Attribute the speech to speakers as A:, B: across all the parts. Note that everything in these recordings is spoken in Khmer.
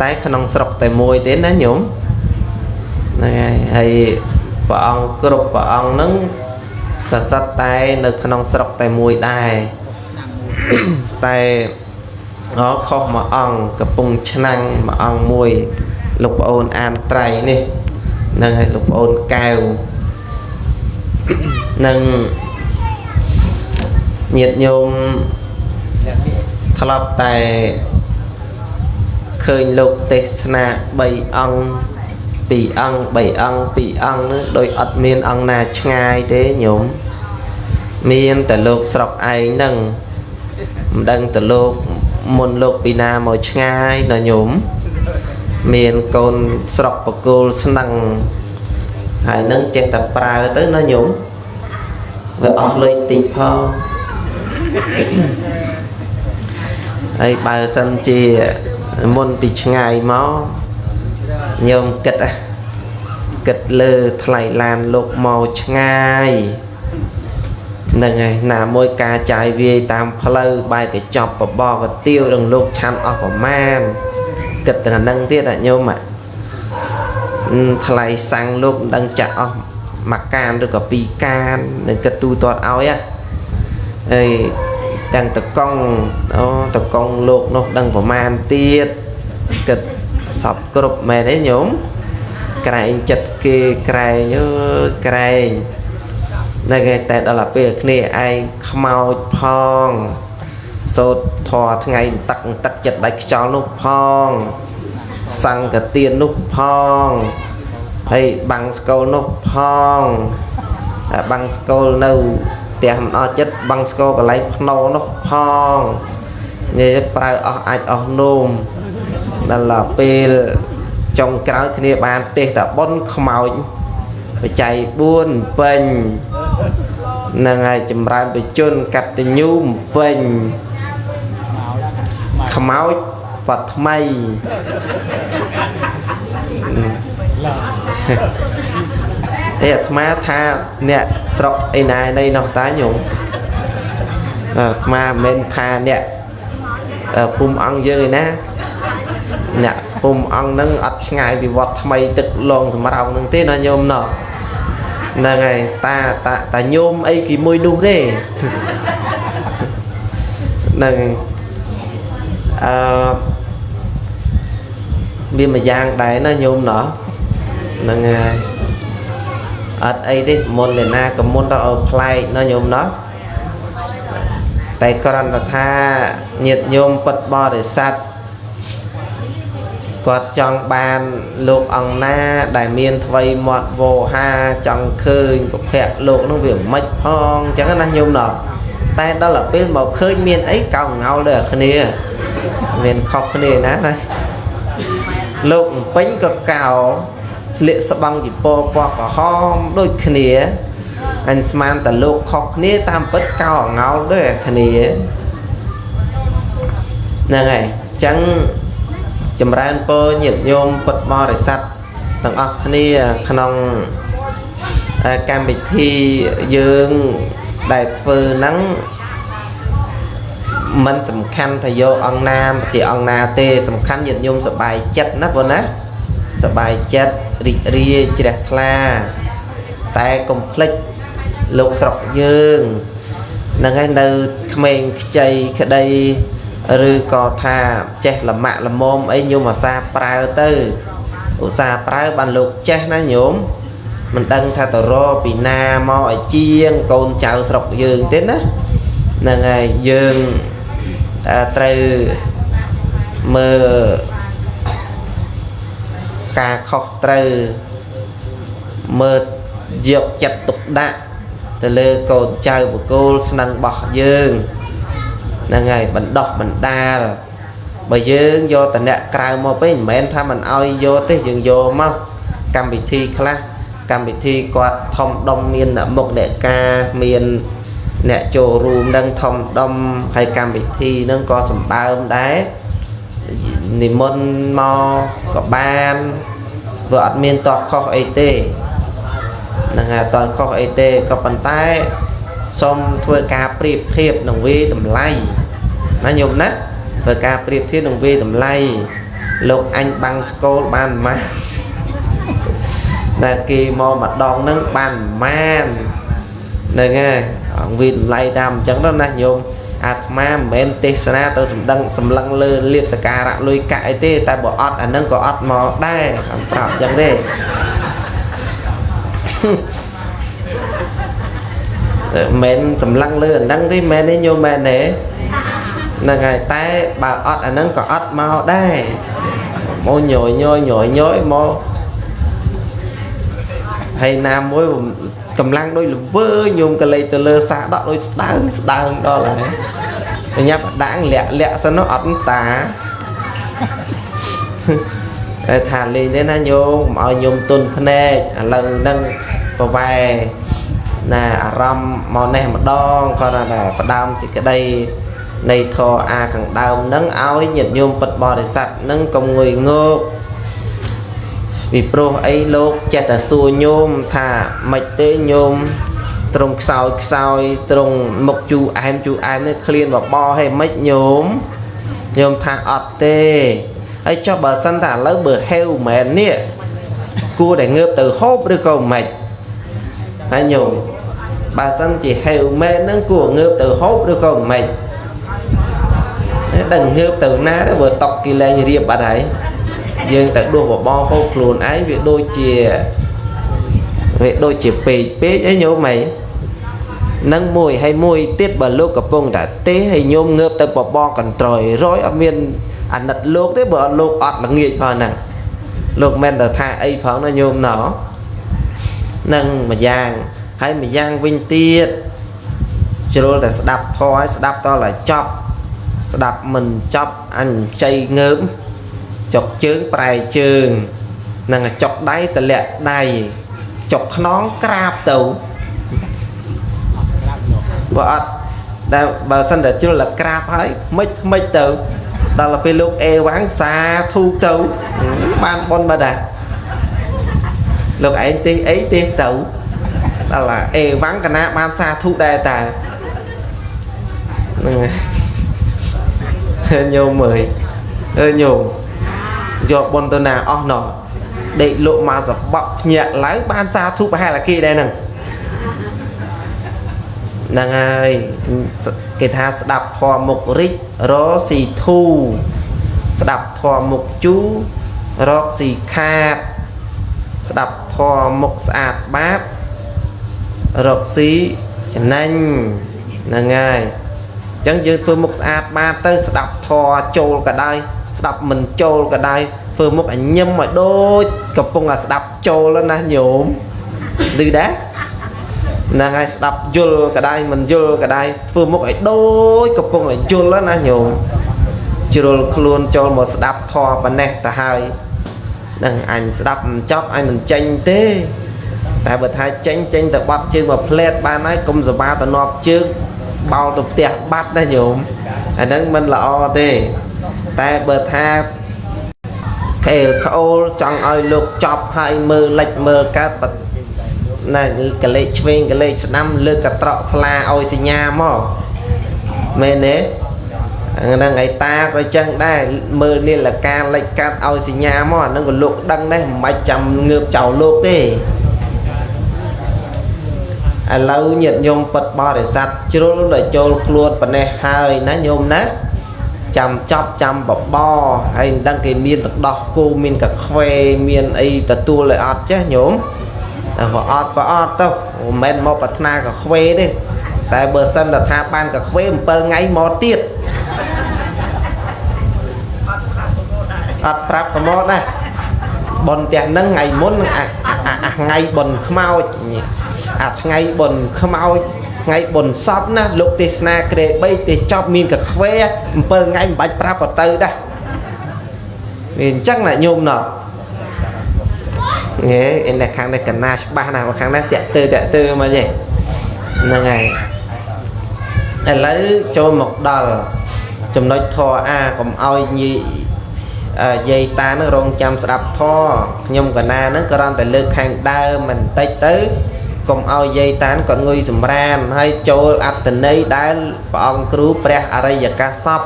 A: តែក្នុងស្រុកតែមួយទេណាញោមហ្នឹងហើយហើយព្រះអង្គគ្រប់ព្រះអង្គហ្នឹងក៏សិតតែនៅក្នុងស្រុកតែមួយដែរតែអខុសមួយអង្គកំពុងឆ្នាំងមួយអង្គមួយលោកប្អូនអានត្រៃនេះហ្នឹងហើយលោកប្អូនកែវនឹងញាតញោមធ្លាប់តែ ឃើញលោកទេសនា3អង្គ2អង្គ3អង្គ2អង្គនឹងដោយអត់មានអង្គណាឆ្ងាយទេញោមមានតែលោកស្រុកឯងហ្នឹងមិនដឹងទៅលោកមុនលោកពីណាមកឆ្ងាយណាញោមមានកូនស្រុកបកូលស្នឹងហើយនឹងចេះតែប្រើទៅណាញោមវាអស់លុយតិចផងហើយបើសិនជា មុនពីឆ្ងាយមកញោមគិតគិតលើថ្លៃឡានលោកមកឆ្ងាយហ្នឹងហើយណាមួយការចាយវាយតាមផ្លូវបែកកញ្ចប់បបកទៀវនឹងលោកឆាន់អស់ប្រមាណគិតតែហ្នឹងទៀតអាញោមអាថ្លៃសាំងលោកមិនដឹងចាក់អស់មួយកានឬក៏ពីរកាននឹងគិតទូទាត់ឲ្យហើយ ទាំងតកង់អូតកង់លោកនោះដឹងប្រមាណទៀតគិតសពគ្រប់មែនទេញោមក្រែងចិត្តគេក្រែងអើយក្រែងតែគេតែដល់ពេលគ្នាឯងខ្មោចផងសោតធរថ្ងៃទឹកទឹកចិត្តដាច់ខ្យល់នោះផងសង្កទាននោះផងហើយបាំងស្គលនោះផងបាំងស្គលនៅ ផ្ទះមិនអស់ចិត្តបាំងស្គលកន្លែងភ្នោនោះផងនិយាយប្រើអស់អាចអស់នោមដល់ពេលចុងក្រោយគ្នាបានទេសតបុនខ្មោចបច្ច័យ4ពេញនឹងហើយចម្រើនបជនកតញ្ញូពេញខ្មោចបថ្មី អេអាត្មាថាអ្នកស្រុកឯណានៃនោះតាញោមអាត្មាមិនមែនថាអ្នកភូមិអង្គយើងឯណាអ្នកភូមិអង្គហ្នឹងអត់ឆ្ងាយពីវត្តថ្មីទឹកលងសម្រោងហ្នឹងទេណាញោមណោះហ្នឹងហើយតាតាតាញោមអីគេមួយនោះទេហ្នឹងអឺមានមួយយ៉ាងដែរណាញោមណោះហ្នឹងហើយ អត់អីទេមុនអ្នកណាក៏មុនទៅឲ្យប្លែកណាញោមណោះតែគ្រាន់តែថាញាតញោមពិតបរិស័ទគាត់ចង់បានលោកអង្គណាដែលមានថ្វីមាត់វោហាចង់ឃើញប្រភពលោកនោះវាមិនផងអញ្ចឹងណាញោមណោះតែដល់ទៅពេលមកឃើញមានអីកោងងោលលើគ្នាមានខុសគ្នាណាណាលោកពេញក៏កោ ស្លៀកស្បង់ជីពណ៌ពណ៌ក្រហមដូចគ្នាអញស្មានតែលោកខុសគ្នាតាមពិតកោងោលដូចគ្នាហ្នឹងហើយអញ្ចឹងចម្រើនពរញាតិញោមពុទ្ធបរិស័ទទាំងអស់គ្នាក្នុងកម្មវិធីយើងដែលធ្វើហ្នឹងมันសំខាន់ថាយកអង្គណាជាអង្គណាទេសំខាន់ញាតិញោមសប្បាយចិត្តណាបងណា សប្បាយចិត្តរីករាយជ្រះថ្លា តែកុំភ្លេចលោកស្រុកយើងនឹងឯនៅក្មេងខ្ចីក្តីឬក៏ថាចេះលមាក់លមមអីញោមអាសាប្រើទៅឧស្សាហ៍ប្រើបានលោកចេះណាញោមមិនដឹងថាទៅរកពីណាមកឲ្យជាងកូនចៅស្រុកយើងទេណាហ្នឹងហើយយើងត្រូវមើល ការខុសត្រូវមើលយកចិត្តទុកដាក់ទៅលើកូនចៅបកូលស្នឹងរបស់យើងហ្នឹងហើយបណ្ដោះបណ្ដាលបើយើងយកតអ្នកក្រៅមកពេកមិនមែនថាមិនអោយយកទេយើងយកមកកម្មវិធីខ្លះកម្មវិធីគាត់ធំដុំមានមុខអ្នកការមានអ្នកចូលរួមនឹងធំដុំហើយកម្មវិធីនឹងក៏សម្បើមដែរ និមន្តមកក៏បានវាអត់មានតបខុសអីទេហ្នឹងហើយអត់តខុសអីទេក៏ប៉ុន្តែសូមធ្វើការប្រៀបធៀបនឹងវេតម្លៃណាញោមណាធ្វើការប្រៀបធៀបនឹងវេតម្លៃលោកអញបាំងស្គលបានប៉ុន្មានតែគេមកម្ដងហ្នឹងបានប៉ុន្មានហ្នឹងហើយអង្គវិតម្លៃតាមអញ្ចឹងទៅណាញោម អាត្មាមិនមែនទេសនាទៅសម្ដឹងសម្លឹងលើលៀបសការៈលុយកាក់អីទេ តែបើអត់អាហ្នឹងក៏អត់មកដែរអត់ប្រាប់អញ្ចឹងទេមិនសម្លឹងលើអាហ្នឹងទេមែនទេញោមមែនទេហ្នឹងហើយតែបើអត់អាហ្នឹងក៏អត់មកដែរមកញយញយញយញយមក ហើយណាមួយកម្លាំងដូចល្វើញោមកលេចទៅលើសាដកដូចស្ដើងស្ដើងដល់ហើយបញ្ញាប់ដាងលាក់លាក់សិននោះអត់តាតែថាលេងទេណាញោមកុំឲ្យញោមទុនភ្នែកឥឡូវហ្នឹងប្រវែណាអារម្មណ៍មកនេះម្ដងគាត់ថាផ្ដើមសេចក្តីនៃធរអាខាងដើមនឹងឲ្យញាតិញោមពិតបរិស័ទនឹងកុំងុយងោក ពីព្រោះអីលោកចេះតែសួរញោមថាមិនទេញោមត្រង់ខ្សោយខ្សោយត្រង់មុខជូអែមជូអែមនេះឃ្លានបបោហេមិនញោមញោមថាអត់ទេហើយចុះបើសិនតែឥឡូវបើហេវមែននេះគួរតែងើបទៅហូបឬក៏មិនហើយញោមបើសិនជាហេវមែនហ្នឹងគួรงើបទៅហូបឬក៏មិនដឹងងើបទៅណាទៅបើតក់គេលែងរៀបបាត់ហើយ យើងតែដួសបបងហូបខ្លួនឯងវាដូចជាវាដូចជាពេកពេកអីញោមអីនឹងមួយហើយមួយទៀតបើលោកកំពុងតែទេហើយញោមងើបទៅបបងកន្ត្រយរយអត់មានអាណិតលោកទេបើអត់លោកអត់ល្ងាចផងហ្នឹងលោកមិនទៅថាអីផងណាញោមណោនឹងមួយយ៉ាងហើយមួយយ៉ាងវិញទៀតជ្រុលតែស្ដាប់ធម៌ឲ្យស្ដាប់តឲ្យចប់ស្ដាប់មិនចប់អញចៃងើប ចុកជើងប្រែជើងនឹងចុកដៃតលាក់ដៃចុកខ្នងក្រាបទៅបើអត់តែបើសិនតែជ្រុលតែក្រាបហើយមិនមិនទៅដល់ពេលលោកអេវ៉ាំងសាធូទៅបានប៉ុនបើដែរលោកឯងទេអីទេទៅដល់អេវ៉ាំងកណាបានសាធុដែរតាហ្នឹងញោមអើយអើញោម យកប៉ុនទៅណាអស់ណោះដេកលក់មកសបក់ភ្ញាក់ឡើងបានសាធុប្រហែលអាគីដែរហ្នឹងហ្នឹងហើយគេថាស្ដាប់ធម៌មុខរិចរស៊ីធូស្ដាប់ធម៌មុខជូរកស៊ីខាត ស្ដាប់ធម៌មុខស្អាតបាតរកស៊ីចំណេញហ្នឹងហើយអញ្ចឹងយើងធ្វើមុខស្អាតបាតទៅស្ដាប់ធរចូលក៏ដោយ ស្ដាប់មិនចូលក៏ដោយធ្វើមុខអញឹមឲ្យដូចកំពុងតែស្ដាប់ចូលណាញោមឮដែរហ្នឹងហើយស្ដាប់យល់ក៏ដោយមិនយល់ក៏ដោយធ្វើមុខឲ្យដូចកំពុងតែយល់ណាញោមជ្រុលខ្លួនចូលមកស្ដាប់ធរប៉ុណ្ណេះទៅហើយនឹងអញស្ដាប់មិនចប់អញមិនចេញទេ តែបើថាចេញចេញទៅបាត់ជើងមកផ្លែតបានហើយកុំសបាទៅនប់ជើងបោលទៅផ្ទះបាត់ណាញោមអាហ្នឹងមិនល្អទេ តែបើថាខេលក្អូលចង់ឲ្យលោកចប់ហើយមើលលិចមើលកើតណាកលេចឆ្វេងកលេចស្ដាំលើកកត្រកស្លាឲ្យសញ្ញាមកមែនទេហ្នឹងឯតាក៏ចឹងដែរមើលនាឡិកាលិចកាត់ឲ្យសញ្ញាមកអាហ្នឹងក៏លោកដឹងដែរមិនបាច់ចាំងើបចោលលោកទេឥឡូវញាតិញោមពិតបរិស័ទជ្រុលដល់ចូលខ្លួនប៉ុណ្ណេះហើយណាញោមណា ចាំចប់ចាំបបហើយមិនដឹងគេមានទឹកដោះគោមានកាខ្វេមានអីទទួលឲ្យអត់ចេះញោមតែបើអត់ក៏អត់ទៅមិនមែនមកប្រាថ្នាកាខ្វេទេតែបើសិនតែថាបានកាខ្វេ7ថ្ងៃមកទៀតអត់ប្រាប់ប្រមោដែរប៉ុនផ្ទះហ្នឹងថ្ងៃមុនអាថ្ងៃប៉ុនខ្មោចអាថ្ងៃបុណ្យខ្មោច ថ្ងៃបុណ្យសពណាលោកទេសនាក្រេ3ទេសចប់មានកខ្វេ7ថ្ងៃមិនបាច់ប្រាប់ក៏ទៅដែរវាអញ្ចឹងណាញោមណោះហេអីខាងនេះកណាច្បាស់ណាស់ខាងនេះតាក់ទើតាក់ទើមកទេហ្នឹងហើយឥឡូវចូលមកដល់ចំណុចធរអាកុំឲ្យញីយាយតានឹងរងចាំស្ដាប់ធរខ្ញុំកណានឹងគ្រាន់តែលើកខាងដើមបន្តិចទៅ កុំឲ្យយាយតានគាត់ងុយសម្រានហើយចូលអត្តន័យដែលព្រះអង្គគ្រូព្រះអរិយកាសសព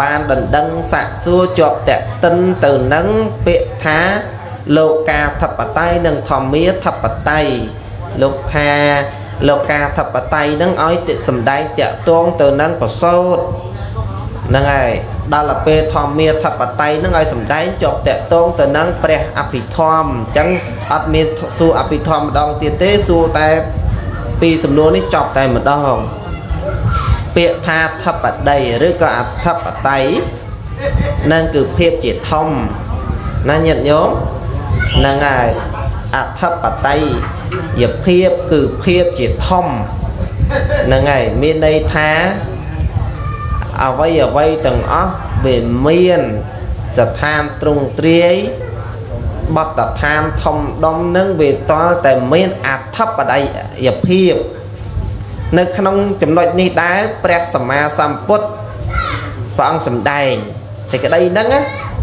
A: បានដណ្ដឹងសាក់សួរជាប់តេតិនទៅនឹងពាក្យថាលោកាធិបតេយ្យនិងធម្មាធិបតេយ្យលោកថាលោកាធិបតេយ្យនឹងឲ្យតិសំដែងតកតងទៅនឹងប្រសូត ហ្នឹងហើយដល់ទៅពេលធម្មាធិបតេយ្យនឹងឲ្យសំដែងជាប់តកតងទៅនឹងព្រះអភិធម្មអញ្ចឹងអត់មានសួរអភិធម្មម្ដងទៀតទេសួរតែពីសំណួរនេះចប់តែម្ដងពាក្យថាធិបតីឬក៏អធិបតេយ្យនឹងគឺភាពជាធំណាញាតិញោមហ្នឹងហើយអធិបតេយ្យភាពគឺភាពជាធំហ្នឹងហើយមានន័យថា អ្វីអ្វីទាំងអស់វាមានស្ថានទ្រង់ទ្រាយបតដ្ឋានធំដុំនឹងវាតលតែមានអធិបតីយភាពនៅក្នុងចំណុចនេះដែរព្រះសម្មាសម្ពុទ្ធព្រះអង្គសម្ដែងសេចក្តីហ្នឹង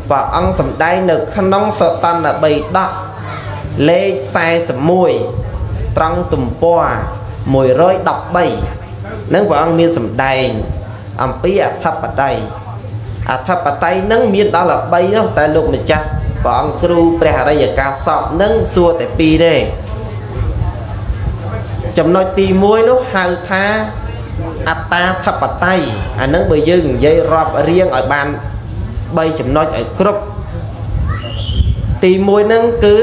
A: ព្រះអង្គសម្ដែងនៅក្នុងសតន្តបិដកលេខ41ត្រង់ទំព័រ113នឹងព្រះអង្គមានសម្ដែង អំពីអធិបតីអធិបតីនឹងមានដល់13នោះតែលោកម្ចាស់ព្រះអង្គគ្រូព្រះអរិយកាសពនឹងសួរតែពីរទេចំណុចទី1នោះហៅថាអត្តាធិបតេយ្យអានឹងបើយើងនិយាយរាប់រៀងឲ្យបាន3ចំណុចឲ្យគ្រប់ទី1ហ្នឹងគឺ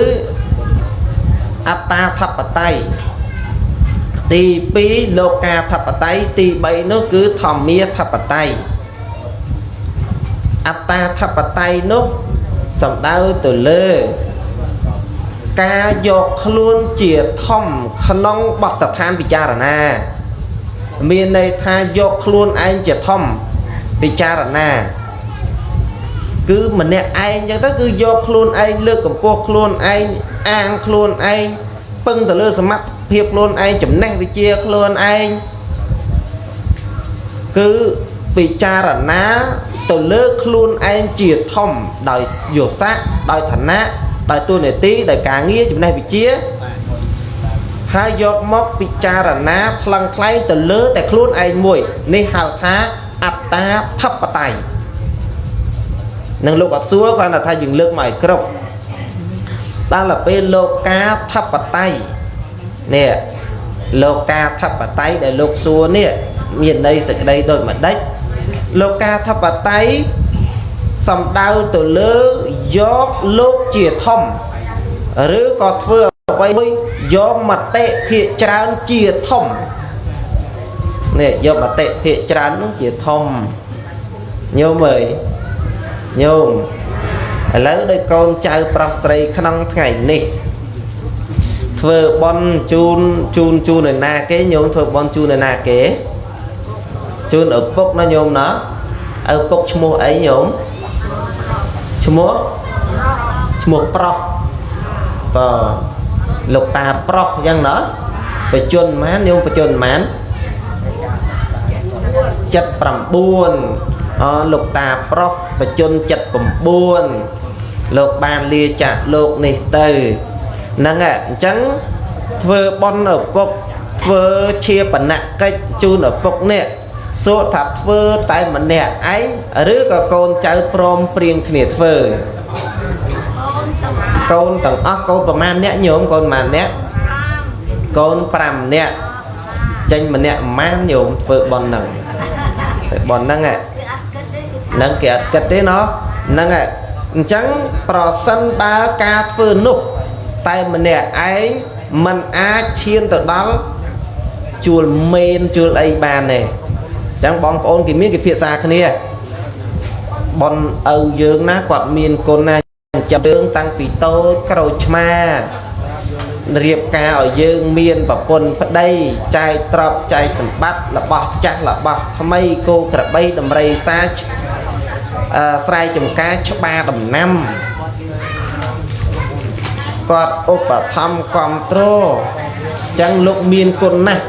A: អត្តាធិបតេយ្យ ទី2លោកាធិបតេយ្យទី3នោះគឺធម្មាធិបតេយ្យអត្តាធិបតេយ្យនោះសំដៅទៅលើការយកខ្លួនជាធំក្នុងបទដ្ឋានពិចារណា មានន័យថាយកខ្លួនឯងជាធំពិចារណា គឺម្នាក់ឯងចឹងទៅគឺយកខ្លួនឯងលើកកម្ពស់ខ្លួនឯងអាងខ្លួនឯងពឹងទៅលើសមត្ថ ភាពខ្លួនឯងចំណេះវិជ្ជាខ្លួនឯងគឺពិចារណាទៅលើខ្លួនឯងជាធំដោយយោស័កដោយឋានៈដោយតួនាទីដោយការងារចំណេះវិជ្ជាហើយយកមកពិចារណាថ្លឹងថ្លែងទៅលើតែខ្លួនឯងមួយនេះហៅថាអត្តាធិបតេយ្យនឹងលោកអត់សួរគាត់ថាយើងលើកមកឲ្យគ្រប់ដល់ទៅពេលលោកកាធិបតេយ្យ នេះលោកកាធិបតេយ្យដែលលោកសួរនេះមានន័យសេចក្តីដូចម្ដេចលោកកាធិបតេយ្យសំដៅទៅលើយកលោកជាធំឬក៏ធ្វើអ្វីមួយយកមតិភាកច្រើនជាធំនេះយកមតិភាកច្រើននោះជាធំញោមអើយញោមឥឡូវដោយកូនចៅប្រុសស្រីក្នុងថ្ងៃនេះ ធ្វើបន់ជូនជូនជូនឯណាគេញោមធ្វើបន់ជូនឯណាគេជូនឪពុកណាញោមណាឪពុកឈ្មោះអីញោមឈ្មោះឈ្មោះប្រុសបើលោកតាប្រុសអញ្ចឹងណាបជនម៉ានញោមបជនម៉ាន79អលោកតាប្រុសបជន79លោកបានលាចាក់លោកនេះទៅ ហ្នឹងអញ្ចឹងធ្វើបន់ឪពុកធ្វើជាបណកិច្ចជូនឪពុកនេះសួរថាធ្វើតែម្នាក់ឯងឬក៏កូនចៅព្រមព្រៀងគ្នាធ្វើកូនទាំងអស់កូនប្រមាណអ្នកញោមកូនប្រមាណអ្នកកូន5នាក់ចេញម្នាក់ប្រមាណញោមធ្វើបន់ហ្នឹងធ្វើបន់ហ្នឹងហ្នឹងគេអត់គិតទេណោះហ្នឹងអញ្ចឹងប្រសិនបើការធ្វើនោះ តែម្នាក់ឯងมันអាចឈានទៅដល់ជួលមេនជួលអីបានទេចឹងបងប្អូនគេមានគេភាសាគ្នាប៉ុនឪយើងណាគាត់មានគុណណាចាំយើងតាំងពីតូចក្រូចឆ្មារៀបការឲ្យយើងមានប្រពន្ធប្តីចែកទ្រព្យចែកសម្បត្តិរបស់ចាស់របស់ថ្មីគោក្របីដំរីសាអឺស្រែចម្ការច្បារដំណាំ គាត់ឧបត្ថម្ភគ្រប់គ្រងចឹងលោកមានគុណណាស់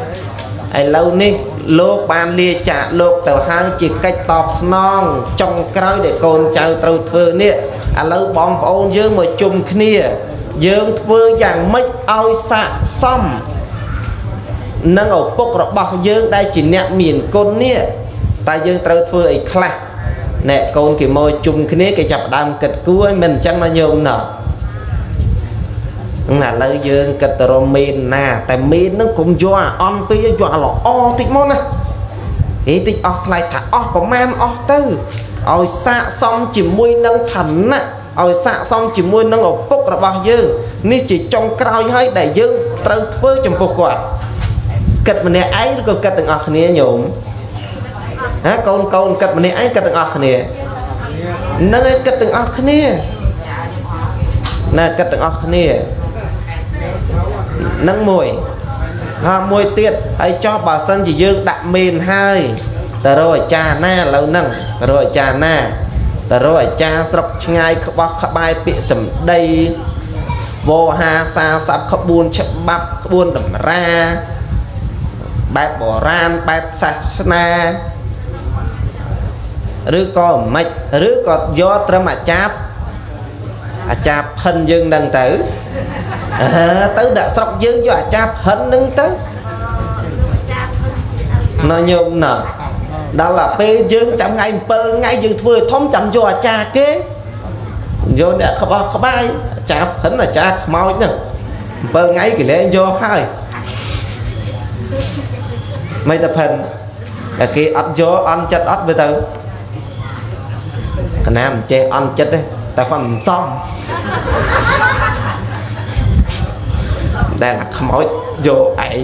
A: ឥឡូវនេះលោកបានលាចាកលោកទៅហើយជាកិច្ចតបស្នងចុងក្រោយដែលកូនចៅត្រូវធ្វើនេះឥឡូវបងប្អូនយើងមកជុំគ្នា យើងធ្វើយ៉ាងម៉េចឲ្យស័កសមនឹងឪពុករបស់យើងដែលជាអ្នកមានគុណនេះតែយើងត្រូវធ្វើអីខ្លះអ្នកកូនគេមកជុំគ្នាគេចាប់ផ្ដើមគិតគូរឲ្យមិនអញ្ចឹងណាញោមណោះហ្នឹង ឥឡូវយើងគិតទៅរកមីនណា តែមីនហ្នឹងកុំយកអាអន់ពេកយកអាល្អតិចមកណាហេតិចអស់ថ្លៃថាអស់ប្រមាណអស់ទៅឲ្យសាកសមជាមួយនឹងឋានៈឲ្យសាកសមជាមួយនឹងឪពុករបស់យើងនេះជាចុងក្រោយហើយដែលយើងត្រូវធ្វើចំពោះគាត់គិតម្នាក់ឯងឬក៏គិតទាំងអស់គ្នាញោមណាកូនកូនគិតម្នាក់ឯងគិតទាំងអស់គ្នានឹងឯងគិតទាំងអស់គ្នាណាគិតទាំងអស់គ្នា នឹងមួយហើយមួយទៀតហើយចោះបើសិនជាយើងដាក់មេនហើយទៅរកអាចារ្យណាឥឡូវហ្នឹងទៅរកអាចារ្យណាទៅរកអាចារ្យស្រុកឆ្ងាយក្បោះក្បែរពាក្យសម្ដីវោហាសាស័ព្ទក្បួនច្បាប់ក្បួនតម្រាបែបបុរាណបែបសាសនាឬក៏មិនឬក៏យកត្រឹមអាចារ្យអាចារ្យផិនយើងនឹងទៅ អើទៅដាក់ស្រុកយើងយកអាចារ្យផិននឹងទៅណញោមណដល់តែពេលយើងចាំថ្ងៃ7ថ្ងៃយើងធ្វើឲ្យធំចាំយកអាចារ្យគេយកអ្នកក្បោះក្បាយអាចារ្យផិនអាចារ្យខ្មោចហ្នឹង7ថ្ងៃគេលែងយកហើយមិនតែផិនតែគេអត់យកអន់ចិត្តអត់មើលទៅកណាមិនចេះអន់ចិត្តទេតែគាត់មិនសម ដែលអាខ្មោចយកឯង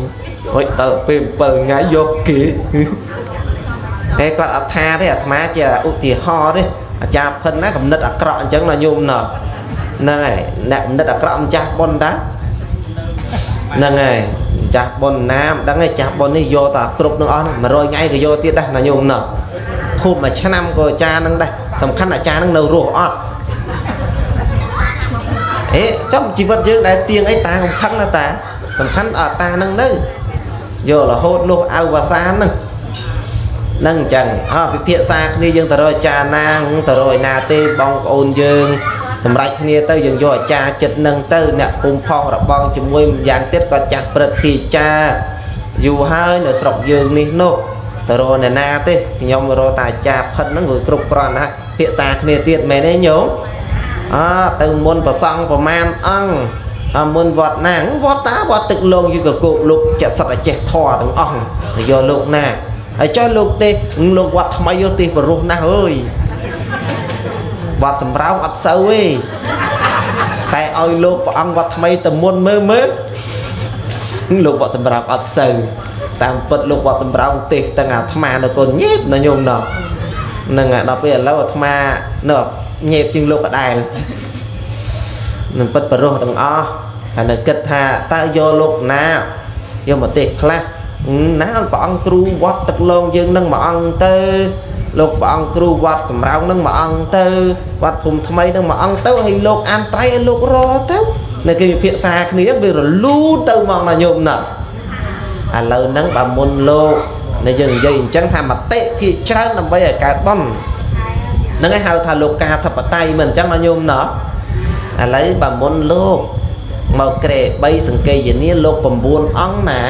A: ហុចដល់ពេល7ថ្ងៃយកគេតែគាត់អត់ថាទេអាត្មាជាឧទាហរណ៍ទេអាចារ្យផិនណាកំណត់អាក្រក់អញ្ចឹងណាញោមណោះហ្នឹងហើយអ្នកកំណត់អាក្រក់ម្ចាស់ប៉ុនតាហ្នឹងហើយម្ចាស់ប៉ុនណាមិនដឹងទេចាស់ប៉ុននេះយកតាគ្រប់នឹងអស់100ថ្ងៃក៏យកទៀតដែរណាញោមណោះភូមិមួយឆ្នាំក៏អាចារ្យនឹងដែរសំខាន់អាចារ្យនឹងនៅរស់អត់ អេចំជីវិតយើងដែលទៀងអីតាកំខឹងណាតាសំខាន់អត់តានឹងនៅយករហូតលុះអៅវាសានឹងនឹងអញ្ចឹងអើពិភាក្សាគ្នាយើងទៅរកអាចារ្យណាទៅរកឯណាទេបងប្អូនយើងសម្រាប់គ្នាទៅយើងយកអាចារ្យចិត្តនឹងទៅអ្នកពុំផុសរបងជាមួយម្យ៉ាងទៀតក៏ចាស់ព្រឹទ្ធាចារ្យយូរហើយនៅស្រុកយើងនេះនោះទៅរកអ្នកណាទេខ្ញុំរកតែអាចារ្យផិតហ្នឹងវាគ្រប់គ្រាន់ណាស់ភាសាគ្នាទៀតមែនទេញោម អើទៅមុនប្រសង់ប្រមាណអង្គអមុនវត្តណាវត្តតាវត្តទឹកលងយូរក៏គោកលោកចិត្តសត្វអចេះធរទាំងអស់ទៅយកលោកណាហើយចុះលោកទេលោកវត្តថ្មីយកទេបរោះណាស់អើយវត្តសម្រោងអត់សូវទេតែឲ្យលោកព្រះអង្គវត្តថ្មីទៅមុនមើលមើលលោកវត្តសម្រោងអត់សូវតាមពិតលោកវត្តសម្រោងទេសទាំងអាត្មានៅកូនញេបនៅញោមណោះនឹងដល់ពេលឥឡូវអាត្មានៅ ញេបជាងលោកកដែលនឹងពិតបរោះទាំងអស់ហើយនៅគិតថាតើយកលោកណាយកមកទេសខ្លះណាព្រះអង្គគ្រូវត្តទឹកលងយើងនឹងមួយអង្គទៅលោកព្រះអង្គគ្រូវត្តសំរោងនឹងមួយអង្គទៅវត្តភូមិថ្មីនឹងមួយអង្គទៅហើយលោកអានត្រៃឲ្យលោករទៅនៅគេពិភាក្សាគ្នាវារលូនទៅមកណាញោមណាឥឡូវហ្នឹងបើមុនលោកនៅយើងនិយាយអញ្ចឹងថាមតិភាច្រើនដើម្បីឲ្យកើតបន់ ហ្នឹងឯងហៅថាលោកកាធិបតេយ្យមិនអញ្ចឹងណាញោមណាឥឡូវបើមុនលោកមកក្រេ3សង្កេយនាលោក9អង្គណា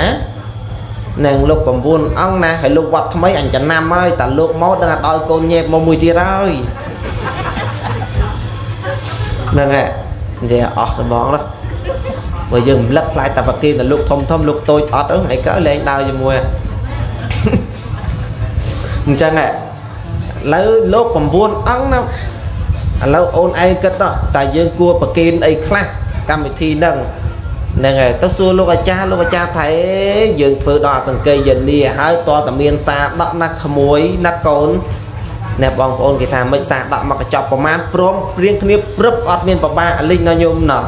A: នឹងលោក9អង្គណាហើយលោកវត្តថ្មីអញ្ចឹងណាំហើយតាលោកមកដឹងថាដោយកូនញេបមកមួយទៀតហើយហ្នឹងហើយនិយាយអស់ត្មងណាបើយើងរំលឹកផ្លែតាបកេទៅលោកធំធំលោកតូចអត់ហ្នឹងឯក្រោយលែងដើរជាមួយអញ្ចឹងហ៎ឥ ឡូវលោក9អង្គណាឥឡូវអូនឯងគិតតែយើងគួរប្រគេនអីខ្លះកម្មវិធីហ្នឹងហ្នឹងហើយទៅសួរលោកអាចារ្យលោកអាចារ្យថាអេយើងធ្វើដល់អសង្កេយនីហើយតើតមានសារដកណាស់ក្មួយណាស់កូនអ្នកបងប្អូនគេថាមិនសារដកមកកញ្ចប់ប្រមាណព្រមព្រៀងគ្នាព្រឹបអត់មានប្របាលិញដល់ញោមណោះ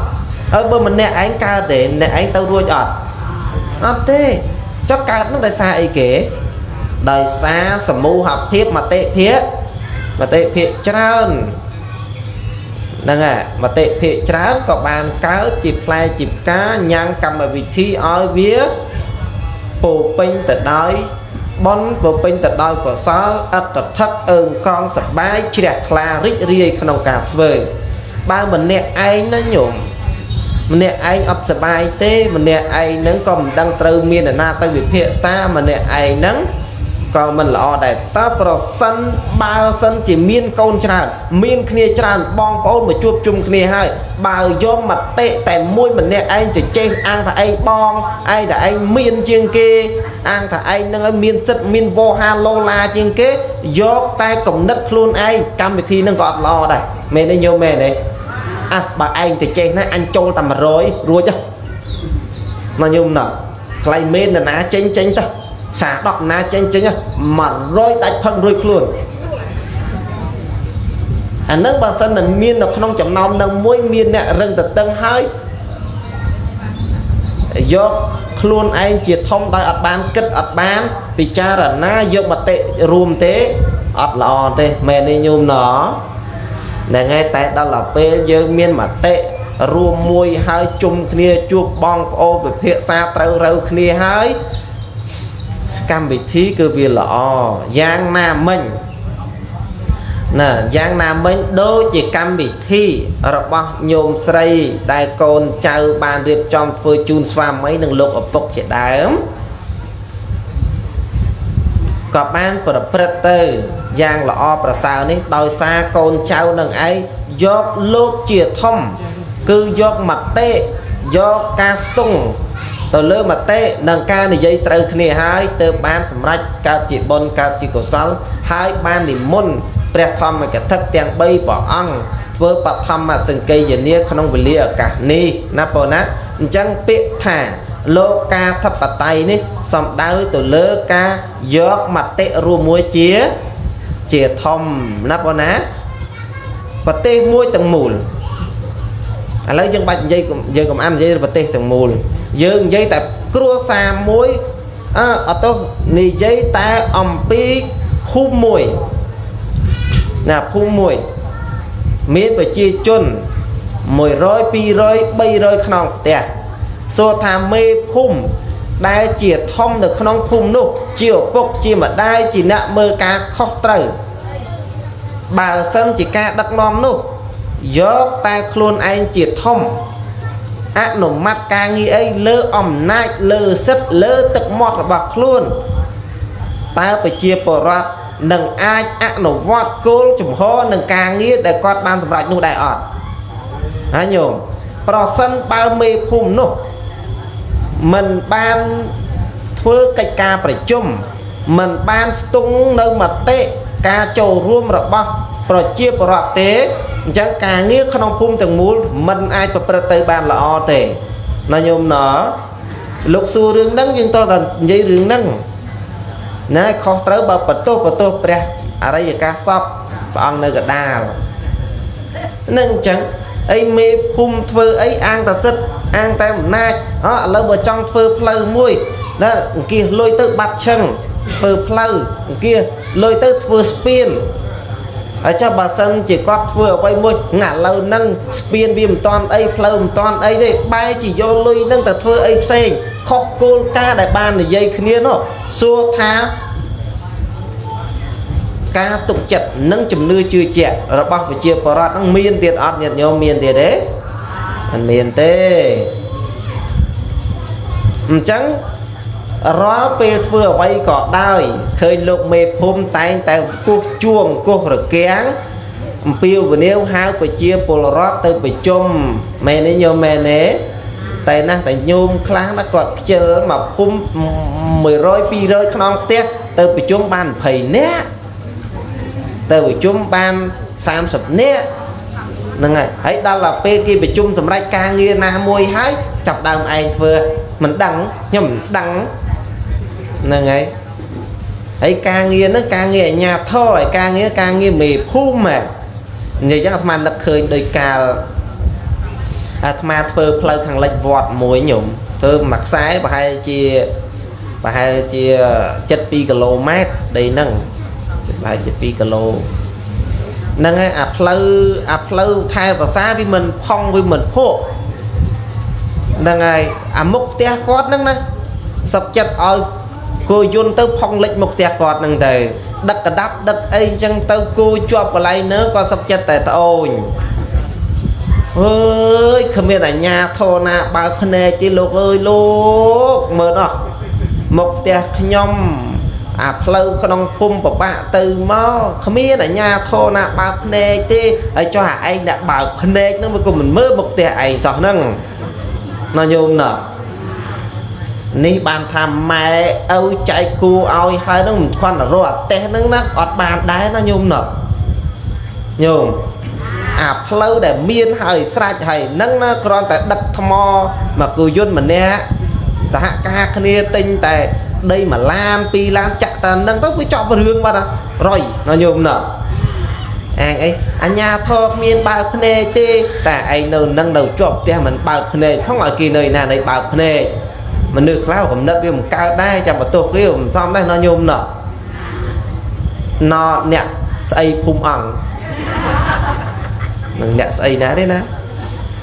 A: ហើយបើម្នាក់ឯងកើតទេម្នាក់ឯងទៅរួចអត់អត់ទេចុះកើតនឹងដោយសារអីគេ ដោយសារសមូហភាពមតិភាពមតិភាពច្រើនហ្នឹងហើយមតិភិកច្រើនក៏បានកើតជាផ្លែជាផ្កាញ៉ាំងកម្មវិធីឲ្យវាពោពេញទៅដោយបនពោពេញទៅដោយកុសលអត្តថឹកអើងកងសបាយជ្រះថ្លារីករាយក្នុងការធ្វើបើម្នាក់ឯងណាញោមម្នាក់ឯងអត់សបាយទេម្នាក់ឯងហ្នឹងក៏មិនដឹងត្រូវមានអ្នកណាទៅវិភាគសាម្នាក់ឯងហ្នឹង ក៏មិនល្អដែរតើប្រសិនបើសិនជាមានកូនច្រើនមានគ្នាច្រើនបងប្អូនមកជួបជុំគ្នាហើយបើយកមតិតែមួយម្នាក់ឯងទៅចេះអាងថាឯងបងឯងថាឯងមានជាងគេ អាងថាឯងនឹងឲ្យមានសិទ្ធមានវោហាឡូឡាជាងគេយកតែគំនិតខ្លួនឯងកម្មវិធីនឹងក៏អត់ល្អដែរមែនទេញោមមែនទេអះបើឯងទៅចេះណាអញចូលតែ100រួចមកញោមណាថ្លៃមេនណាចេញចេញទៅ សា10ណាចេញចេញ100ដាច់ផឹករួចខ្លួនអានឹងបើសិនតែមាននៅក្នុងចំណោមនឹងមួយមានអ្នករឹងតតឹងហើយយកខ្លួនឯងជាធំដោយអត់បានគិតអត់បាន ពិចារណាយកមតិរួមទេអត់ល្អទេមែនទេញោមណហ្នឹងហើយតែដល់ទៅពេលយើងមានមតិរួមមួយហើយជុំគ្នាជួបបងប្អូនពិភាក្សាត្រូវរើគ្នាហើយ កម្មវិធីគឺវាល្អយ៉ាងណាមិញណាយ៉ាងណាមិញដូចជាកម្មវិធីរបស់ញោមស្រីដែលកូនចៅបានរៀបចំធ្វើជូនស្វាមីនិងលោកឪពុកជាដើមក៏បានប្រព្រឹត្តទៅយ៉ាងល្អប្រសើរនេះដោយសារកូនចៅនឹងឯងយកលោកជាធំ គឺយកមតិយកការស្ទង់ ទៅលើមតិនិងការនិយាយត្រូវគ្នាហើយទើបបានសម្រេចកើតជាបុណ្យកើតជាកុសល ហើយបាននិមន្តព្រះធម្មកថាទាំង3ព្រះអង្គធ្វើបឋមសង្កេយនាក្នុងវេលាឱកាសនេះណាបងណាអញ្ចឹងពាក្យថាលោកកាធិបតេយ្យនេះសំដៅទៅលើការយកមតិរួមមួយជា ជាធំណាបងណាប្រទេសមួយទាំងមូល ឥឡូវយើងបាច់និយាយយើងកុំអាននិយាយប្រទេសទាំងមូលយើងនិយាយតែគ្រួសារមួយអើអត់ទោះនិយាយតែអំពីភូមិមួយណាភូមិមួយមានប្រជាជន100 200 300ខ្នងផ្ទះសួរថាមេភូមិដែលជាធំនៅក្នុងភូមិនោះ ជាឪពុកជាម្ដាយជាអ្នកមើលការខុសត្រូវបើសិនជាការដឹកនាំនោះ យកតែខ្លួនឯងជាធំអនុម័តការងារអីលើអំណាចលើសិទ្ធលើទឹកមាត់របស់ខ្លួនតើប្រជាពលរដ្ឋនឹងអាចអនុវត្តគោលជំហរនឹងការងារដែលគាត់បានសម្រេចនោះដែរអត់ហើយញោមប្រសិនបើមេភូមិនោះមិនបានធ្វើកិច្ចការប្រជុំមិនបានស្ទង់នៅមតិការចូលរួមរបស់ប្រជាពលរដ្ឋទេ អញ្ចឹងការងារក្នុងភូមិទាំងមូលមិនអាចប្រព្រឹត្តទៅបានល្អទេណាញោមណលោកសួររឿងហ្នឹងយើងតើនិយាយរឿងហ្នឹងណាខុសត្រូវបើបន្ទោសបន្ទោសព្រះអរិយកាសសពព្រះអង្គនៅកដាលនឹងអញ្ចឹងអីមេភូមិធ្វើអីអាងតសិទ្ធអាងតែអំណាចអឥឡូវបើចង់ធ្វើផ្លូវមួយណាអង្គាសលុយទៅបាត់ឈឹងធ្វើផ្លូវអង្គាសលុយទៅធ្វើស្ពាន ហើយចុះបើសិនជាគាត់ធ្វើអ្វីមួយងាក់ឥឡូវហ្នឹងស្ពានវាមិនតាន់អីផ្លូវមិនតាន់អីទេបែរជាយកលុយហ្នឹងទៅធ្វើអីផ្សេងខុសគោលការណ៍ដែលបាននិយាយគ្នានោះសួរថាការទុកចិត្តនិងជំនឿជឿជាក់របស់ប្រជាពលរដ្ឋហ្នឹងមានទៀតអត់ញាតិញោមមានទៀតទេមិនមានទេអញ្ចឹង រាល់ពេលធ្វើអ្វីក៏ដោយឃើញលោកមេភូមិតែងតែគោះជួងគោះរគាំងអំពាវនាវហៅប្រជាពលរដ្ឋទៅប្រជុំមែនទេញោមមែនទេតែណាស់តែញោមខ្លះណាគាត់ខ្ជិលមកភូមិ100 200ខ្នងផ្ទះទៅប្រជុំបាន20នាក់ទៅប្រជុំបាន30នាក់ហ្នឹងហើយហើយដល់ទៅពេលគេប្រជុំសម្រាប់ការងារណាមួយហើយចាប់ដើមឯងធ្វើមិនដឹងខ្ញុំមិនដឹង ហ្នឹងហើយហើយការងារហ្នឹងការងារអាជ្ញាធរហើយការងារការងារមេភូមិនិយាយចឹងអាត្មានឹកឃើញដោយកាលអាត្មាធ្វើផ្លូវខាងលិចវត្តមួយញោមធ្វើមួយខ្សែប្រហែលជាប្រហែលជា72គីឡូម៉ែត្រដីហ្នឹងប្រហែលជា2គីឡូហ្នឹងហើយអាផ្លូវអាផ្លូវខែភាសាវាមិនផុងវាមិនភក់ហ្នឹងហើយអាមុខផ្ទះគាត់ហ្នឹងណាសុកចិត្តឲ្យ គោយន្តទៅផុងលិចមុខផ្ទះគាត់ហ្នឹងទៅដឹកកដាប់ដឹកអីអញ្ចឹងទៅគោជាប់កន្លែងនើក៏សុកចិត្តតែត្អូញអើយគ្មានអាញាធរណាបើកភ្នែកទេលោកអើយលោកមើលអស់មុខផ្ទះខ្ញុំអាផ្លូវក្នុងភូមិប្របាក់ទៅមកគ្មានអាញាធរណាបើកភ្នែកទេហើយចុះអាឯងអ្នកបើកភ្នែកហ្នឹងវាក៏មិនមើលមកផ្ទះឯងសោះហ្នឹងណាញោមណា នេះបានថាម៉ែឪចែកគូឲ្យហើយហ្នឹងមិនគ្រាន់តែរកអាទេសហ្នឹងណាអត់បានដែរណាញោមណាញោមអាផ្លូវដែលមានហើយស្រេចហើយហ្នឹងណាគ្រាន់តែដឹកថ្មមកគូយន្តម្នាក់សហការគ្នាទិញតែដីមួយឡានពីរឡានចាក់តានឹងទៅវាចប់រឿងបាត់រយណាញោមណាឯងអីអញ្ញាធរគ្មានបើកភ្នែកទេតែឯងនៅនឹងនៅជាប់ផ្ទះមិនបើកភ្នែកផងឲ្យគេនៅណានៃបើកភ្នែក មនុស្សខ្លះកំណត់វាមិនកើតដែរចាំបន្ទោសគេមិនសមដែរណាញោមណាណអ្នកស្អីភូមិអង្គនឹងអ្នកស្អីណាទេណា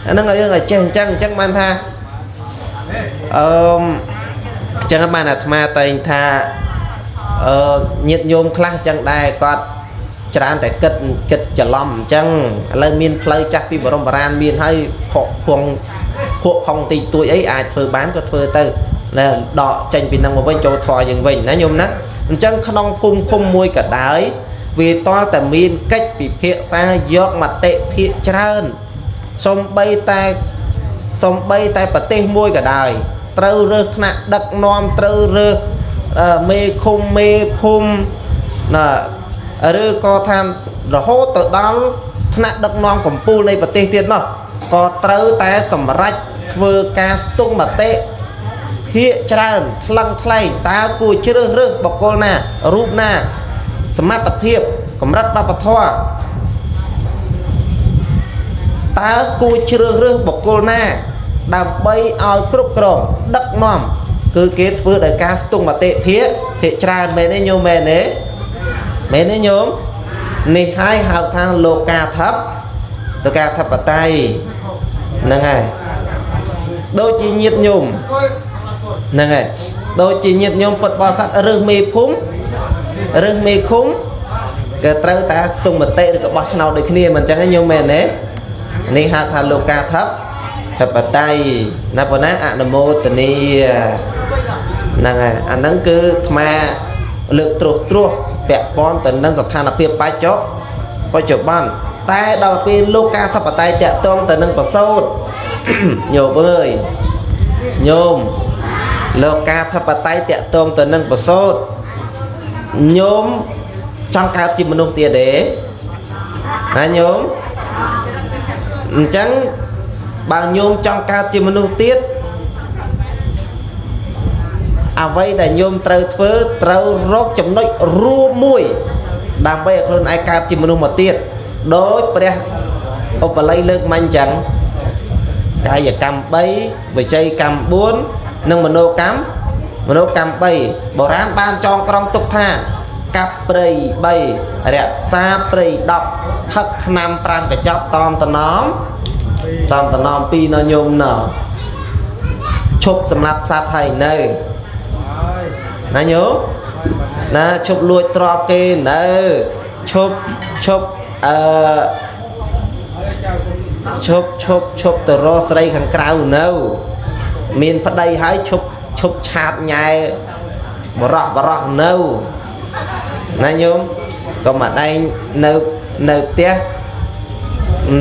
A: អាហ្នឹងឲ្យយើងឲ្យចេះអញ្ចឹងអញ្ចឹងបានថាអឺអញ្ចឹងបានអាត្មាតែងថាអឺញាតញោមខ្លះអញ្ចឹងដែរគាត់ច្រើនតែគិតគិតច្រឡំអញ្ចឹងឥឡូវមានផ្លូវចាស់ពីបរមបរានមានហើយភក់ភង ភក់ផុងតិចតួចអីអាចធ្វើបានក៏ធ្វើទៅណាដកចេញពីនឹងមកវិញចូលធေါ်យើងវិញណាញោមណាអញ្ចឹងក្នុងភូមិឃុំមួយក៏ដោយវាតលតែមានកិច្ចពិភាក្សាយកមតិភាកច្រើនសំបីតែសំបីតែប្រទេសមួយក៏ដោយត្រូវរើសថ្នាក់ដឹកនាំត្រូវរើសមេឃុំមេភូមិណាឬក៏ថារហូតទៅដល់ថ្នាក់ដឹកនាំកម្ពុជានៃប្រទេសទៀតនោះក៏ត្រូវតែសម្រេច ធ្វើការស្ទង់មតិភាកច្រើនថ្លឹងថ្លែងតើគួរជ្រើសរើសបុគ្គលណារូបណា សមត្ថភាពកម្រិតបព្វធម៌តើគួរជ្រើសរើសបុគ្គលណា ដើម្បីឲ្យគ្រប់គ្រងដឹកនាំគឺគេធ្វើដោយការស្ទង់មតិភាកភាកច្រើនមែនទេញោមមែនទេមែនទេញោមនេះហើយហៅថាលោកាធិបលោកាធិបតេយ្យហ្នឹងហើយ ដូចជាញាតញោមហ្នឹងហើយដូចជាញាតញោមពុតបរិស័ទរើសមេភូមិរើសមេឃុំក៏ត្រូវតែស្ទង់មតិឬក៏បោះឆ្នោតដូចគ្នាមិនអញ្ចឹងទេញោមមែនទេនេះហៅថាលោកាធិបធិបតេយ្យណាប៉ុណ្ណាអនុមោទនីហ្នឹងហើយអាហ្នឹងគឺអាត្មាលើកត្រួសត្រាសពាក់ព័ន្ធទៅនឹងស្ថានភាពបច្ចុប្បន្នបច្ចុប្បន្នតែដល់ពេលលោកការធិបតេយ្យតាក់ទងទៅនឹងប្រសូត ញោមអើយញោមលោកការធិបតេយ្យតាក់ទងទៅនឹងប្រសូតញោមចង់កើតជាមនុស្សទៀតទេណាញោមអញ្ចឹងបើញោមចង់កើតជាមនុស្សទៀតអ្វីដែលញោមត្រូវធ្វើត្រូវរកចំណុចរួមមួយ ដើម្បីឲ្យខ្លួនឯងកើតជាមនុស្សមកទៀតដោយព្រះឧបល័យលើកមិញអញ្ចឹង កាយកម្ម3វិច័យកម្ម4និងមនោកម្មមនោកម្ម3បុរាណបានចងក្រងទុកថាកាប់ព្រៃ3រក្សាព្រៃ10ហឹកឆ្នាំ5កញ្ចប់តอมតំណំតាមតំណំ2នៅញោមណោឈប់សម្រាប់សត្វហើយនៅណាញោមណាឈប់លួចទ្រព្យគេនៅឈប់ឈប់អឺ ឈប់ឈប់ឈប់ទៅរកស្រីខាងក្រៅនៅ មានប្តីហើយឈប់ឈប់ឆាតញ៉ែបរោះបរោះនៅណាញោមកុំអាដែងនៅនៅផ្ទះ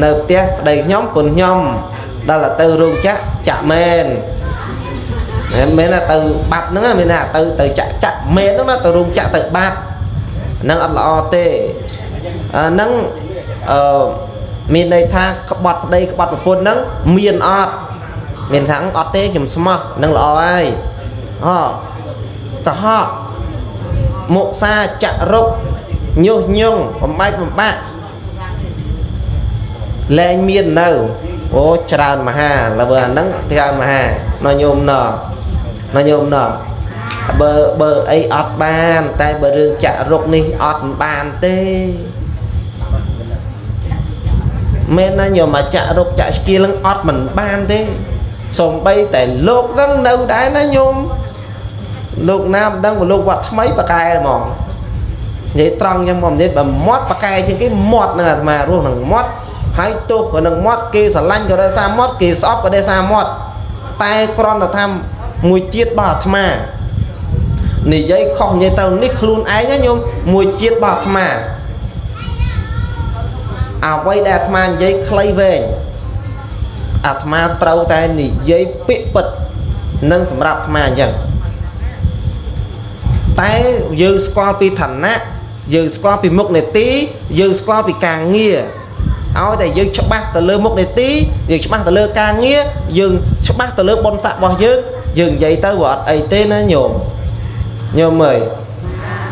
A: នៅផ្ទះប្តីខ្ញុំពុនខ្ញុំដល់ទៅរោងចក្រចាក់មែនមិនមែនថាទៅបាត់ហ្នឹងមានថាទៅទៅចាក់ចាក់មែនហ្នឹងណាទៅរោងចក្រទៅបាត់ហ្នឹងអត់ល្អទេអាហ្នឹងអឺ មានន័យថាក្បត់ប្តីក្បត់ប្រពន្ធហ្នឹងមានអត់មានថាអត់ទេខ្ញុំស្មោះនឹងល្អហើយអូកុហកមុសាចរុកញុះញង់បំបែកបំបាក់លែងមាននៅអូច្រើនមហាលើអាហ្នឹងច្រើនមហាណញោមណណញោមណបើបើអីអត់បាន តែបើរឿងចាក់រុកនេះអត់បានទេ មែនណាញោមមកចាក់រុកចាក់ស្គីលនឹងអត់មិនបានទេសំបីតែលោកហ្នឹងនៅដែរណាញោមលោកណាមិនដឹងលោកវត្តថ្មីបកែហ្មងនិយាយត្រង់យ៉ាងមកនិយាយបើមាត់បកែជាងគេមាត់នឹងអាត្មារស់នឹងមាត់ហើយទោះក៏នឹងមាត់គេស្រឡាញ់ក៏ដោយសារមាត់គេស្អប់ក៏ដោយសារមាត់តែគ្រាន់តែថាមួយជាតិរបស់អាត្មានិយាយខុសនិយាយត្រូវនេះខ្លួនឯងណាញោមមួយជាតិរបស់អាត្មា អ្វីដែលអាត្មានិយាយខ្លីវែងអាត្មាត្រូវតែនិយាយពាក្យពិតនឹងសម្រាប់អាត្មាអញ្ចឹងតែយើងស្គាល់ពីឋានៈយើងស្គាល់ពីមុខនេតិយើងស្គាល់ពីការងារឲ្យតែយើងច្បាស់ទៅលើមុខនេតិយើងច្បាស់ទៅលើការងារយើងច្បាស់ទៅលើបុណ្យស័ក្តិរបស់យើងយើងនិយាយទៅវាអត់អីទេណាញោមញោមអើយ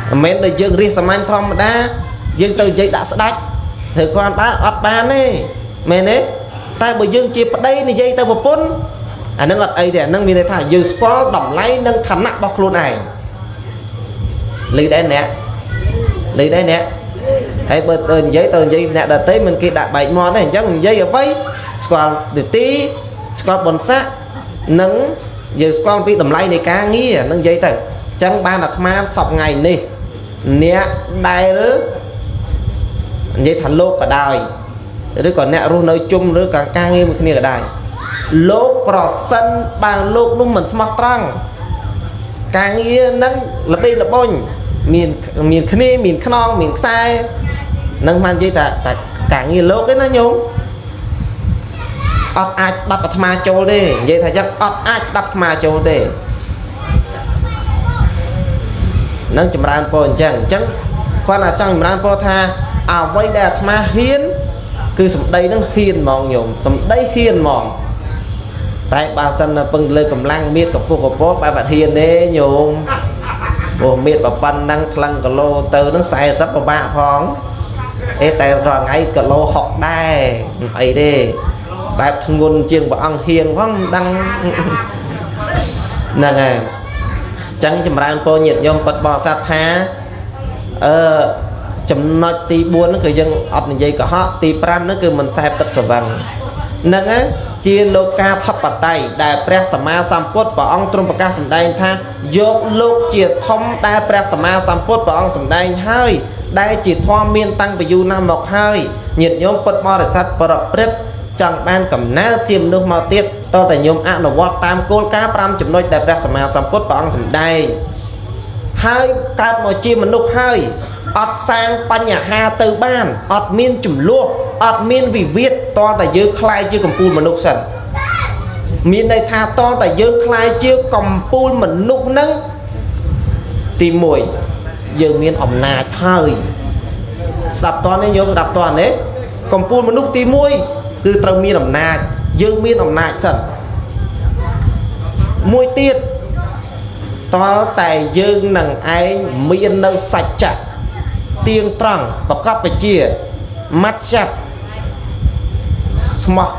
A: មិនមែនតែយើងរៀសសាមញ្ញធម្មតាយើងទៅនិយាយដាក់ស្ដាច់ ធ្វើគ្រាន់បើអត់បានទេមែនទេតែបើយើងជាប្តីនិយាយទៅប្រពន្ធអានឹងអត់អីទេអានឹងមានន័យថាយើងស្គាល់តម្លៃនិងឋានៈរបស់ខ្លួនឯងលឺដែរអ្នកលឺដែរអ្នកហើយបើទៅនិយាយទៅនិយាយអ្នកដតីមិនគេដាក់បែកមាត់ទេអញ្ចឹងនិយាយអ្វីស្គាល់នីតិស្គាល់បុណ្យស័ក្តិនិងយើងស្គាល់ពីតម្លៃនៃការងារនឹងនិយាយទៅអញ្ចឹងបានអាត្មាសពថ្ងៃនេះអ្នកដែល និយាយថាលោកក៏ដោយឬក៏អ្នករស់នៅជុំឬក៏ការងារមួយគ្នាក៏ដោយលោកប្រសិនបើលោកនោះមិនស្មោះត្រង់ការងារនឹងល្បីល្បុញមានមានគ្នាមានខ្នងមានខ្សែនឹងបាននិយាយថាតែការងារលោកទេណាញោមអត់អាចស្ដាប់អាត្មាចូលទេនិយាយថាយ៉ាងអត់អាចស្ដាប់អាត្មាចូលទេនឹងចម្រើនពរអញ្ចឹងអញ្ចឹងគាត់អាចចង់ចម្រើនពរថា អ្វីដែលអាត្មាហ៊ាន គឺសម្ដីនឹងហ៊ានហ្មងញោមសម្ដីហ៊ានហ្មងតែបើសិនពឹងលើកម្លាំងមៀតកពុះកពោបែបអត់ហ៊ានទេញោមព្រោះមៀតប៉ុណ្ណឹងក្លឹងគីឡូទៅនឹង40ពិបាកផងអេតែរាល់ថ្ងៃគីឡូ60ដែរអីទេបែបធ្ងន់ជាងព្រះអង្គហៀងផងមិនដឹងហ្នឹងហើយចឹងចម្រើនពរញាតិញោមពិតបរិស័ទថាអឺ ចំណុចទី4ហ្នឹងគឺយើងអត់និយាយកុហកទី5ហ្នឹងគឺមិនសែបទឹកស្វឹងហ្នឹងហើយជាលោកាធិបតេយ្យដែលព្រះសម្មាសម្ពុទ្ធព្រះអង្គទ្រង់ប្រកាសសម្ដែងថាយកលោកជាធំដែលព្រះសម្មាសម្ពុទ្ធព្រះអង្គសម្ដែងហើយដែលជាធម៌មានតាំងពីយូរណាស់មកហើយញាតិញោមពុទ្ធបរិស័ទប្រព្រឹត្តចង់បានកំណើតជាមនុស្សមកទៀតតើតែញោមអនុវត្តតាមគោលការណ៍5ចំណុចដែលព្រះសម្មាសម្ពុទ្ធព្រះអង្គសម្ដែងហើយកើតមកជាមនុស្សហើយ អត់សាងបញ្ហាទៅបានអត់មានចំនួនអត់មានវិវាទតតែយើងខ្លាយជាកម្ពូលមនុស្សសិនមានន័យថាតតែយើងខ្លាយជាកម្ពូលមនុស្សនឹងទី1យើងមានអំណាចហើយស្ដាប់តនេះញោមស្ដាប់តនេះកម្ពូលមនុស្សទី1គឺត្រូវមានអំណាចយើងមានអំណាចសិនមួយទៀតតតែយើងនឹងឯងមាននៅសច្ចៈ ទៀងត្រង់ប្រកបវិជ្ជាម៉ាត់ឆាប់ស្មោះ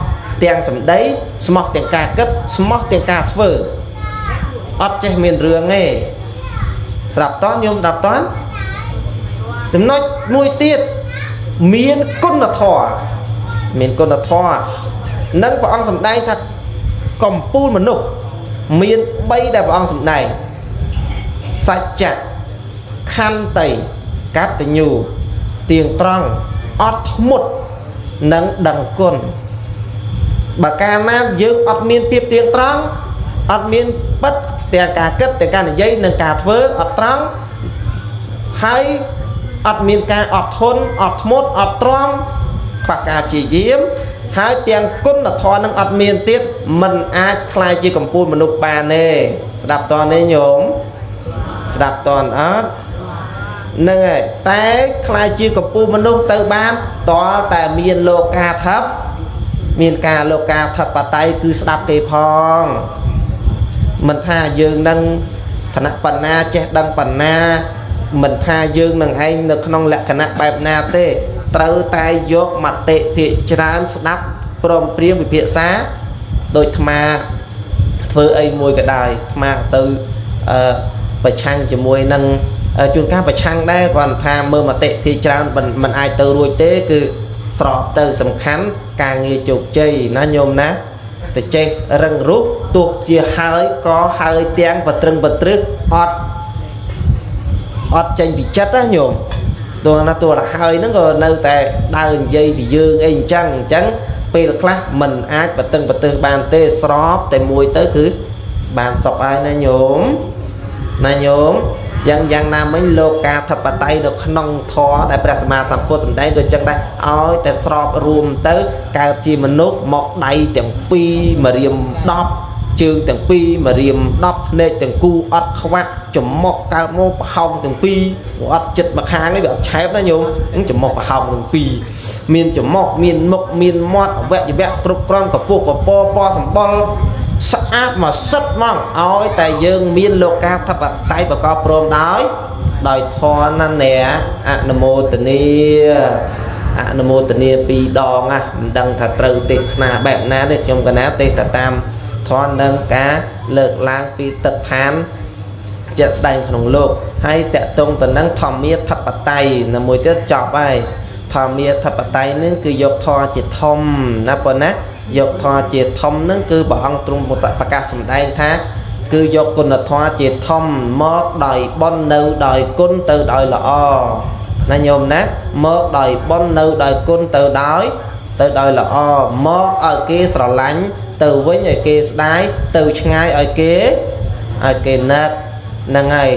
A: ទាំងសម្ដីស្មោះទាំងការគិតស្មោះទាំងការធ្វើអត់ចេះមានរឿងទេស្ដាប់តញោមស្ដាប់តចំណុចមួយទៀតមានគុណធម៌មានគុណធម៌នឹងព្រះអង្គសម្ដែងថាកំពូលមនុស្សមាន3ដែលព្រះអង្គសម្ដែងសច្ចៈខន្តី កតញ្ញូទៀងត្រង់អត់ធ្មត់និងដឹងគុណបើកាលណាយើងអត់មានភាពទៀងត្រង់អត់មានពិតទាំងការគិតទាំងការនិយាយនិងការធ្វើអត់ត្រង់ហើយអត់មានការអត់ធន់អត់ធ្មត់អត់ទ្រាំខ្វះការព្យាយាមហើយទាំងគុណធម៌នឹងអត់មានទៀតมันអាចคลายជាកម្ពូលមនុស្សបានទេស្ដាប់តនេះញោមស្ដាប់តអត់ នឹងហើយតែខ្លាយជាកម្ពុជាមនុស្សទៅបានតលតែមានលោកាថឹបមានការលោកាថឹបបតៃគឺស្ដាប់គេផងមិនថាយើងនឹងឋានៈបណ្ណាចេះដឹងបណ្ណាមិនថាយើងនឹងឯងនៅក្នុងលក្ខណៈបែបណាទេ ត្រូវតែយកមតិភាកច្រើនស្ដាប់ព្រមព្រៀងវិភាសាដោយអាត្មាធ្វើអីមួយក៏ដោយអាត្មាទៅអឺប្រឆាំងជាមួយនឹង ជួនកាលប្រឆាំងដែរគាត់ថាមើលមតិភាច្រើនមិនអាចទៅរួចទេគឺស្របទៅសំខាន់ការងារជោគជ័យណាញោមណាតែចេះរឹងរូបទោះជាហើយក៏ហើយទាំងបត្រឹងបត្រឹកអត់អត់ចេញពីចិត្តណាញោមទោះណាទោះតែហើយហ្នឹងក៏នៅតែដើរនិយាយពីយើងអីអញ្ចឹងអញ្ចឹងពេលខ្លះมันអាចបតឹងបទើសបានទេស្របតែមួយទៅគឺបានសុខហើយណាញោមណាញោម យ៉ាងយ៉ាងណាមិញលោកកាធិបតេយ្យនៅក្នុងធម៌ដែលព្រះសម្មាសម្ពុទ្ធសម្ដែងដូចចឹងដែរឲ្យតែស្របរួមទៅកើតជាមនុស្សមកដៃទាំងពីរមរៀម10ជើងទាំងពីរមរៀម10ភ្នែកទាំងគូអត់ខ្វាក់ចំមុកកើតមកប្រហោងទាំងពីរអត់ចិត្តមកខាងនេះវាអត់ឆែបណាញោមអញ្ចឹងចំមុកប្រហោងទាំងពីរមានចំមុកមានមុខមានមាត់អវយវៈគ្រប់គ្រាន់កពុះកពពណ៌សម្បុរ ស្អាតមកសិតមកឲ្យតែយើងមានលោកាធិបតេយ្យប្រកបព្រមដោយដោយធម៌ណានែអនុមោទនីអនុមោទនីពីរដងណាមិនដឹងថាត្រូវទេសនាបែបណាទេខ្ញុំកណាទេសតែតាមធម៌នឹងការលើកឡើងពីទឹកឋានជាក់ស្ដែងក្នុងលោកហើយតកតងទៅនឹងធម្មាធិបតេយ្យនៅមួយទៀតចប់ហើយធម្មាធិបតេយ្យនឹងគឺយកធម៌ជាធំណាប៉ុណ្ណា យកធម៌ជាធំនឹងគឺព្រះអង្គទ្រង់ប្រកាសសម្ដែងថា គឺយកគុណធម៌ជាធំមកដោយបន់នៅដោយគុណទៅដោយល្អណាញោមណាមកដោយបន់នៅដោយគុណទៅដោយទៅដោយល្អមកឲ្យគេស្រឡាញ់ទៅវិញឲ្យគេស្ដាយទៅឆ្ងាយឲ្យគេឲ្យគេនឹកហ្នឹងហើយ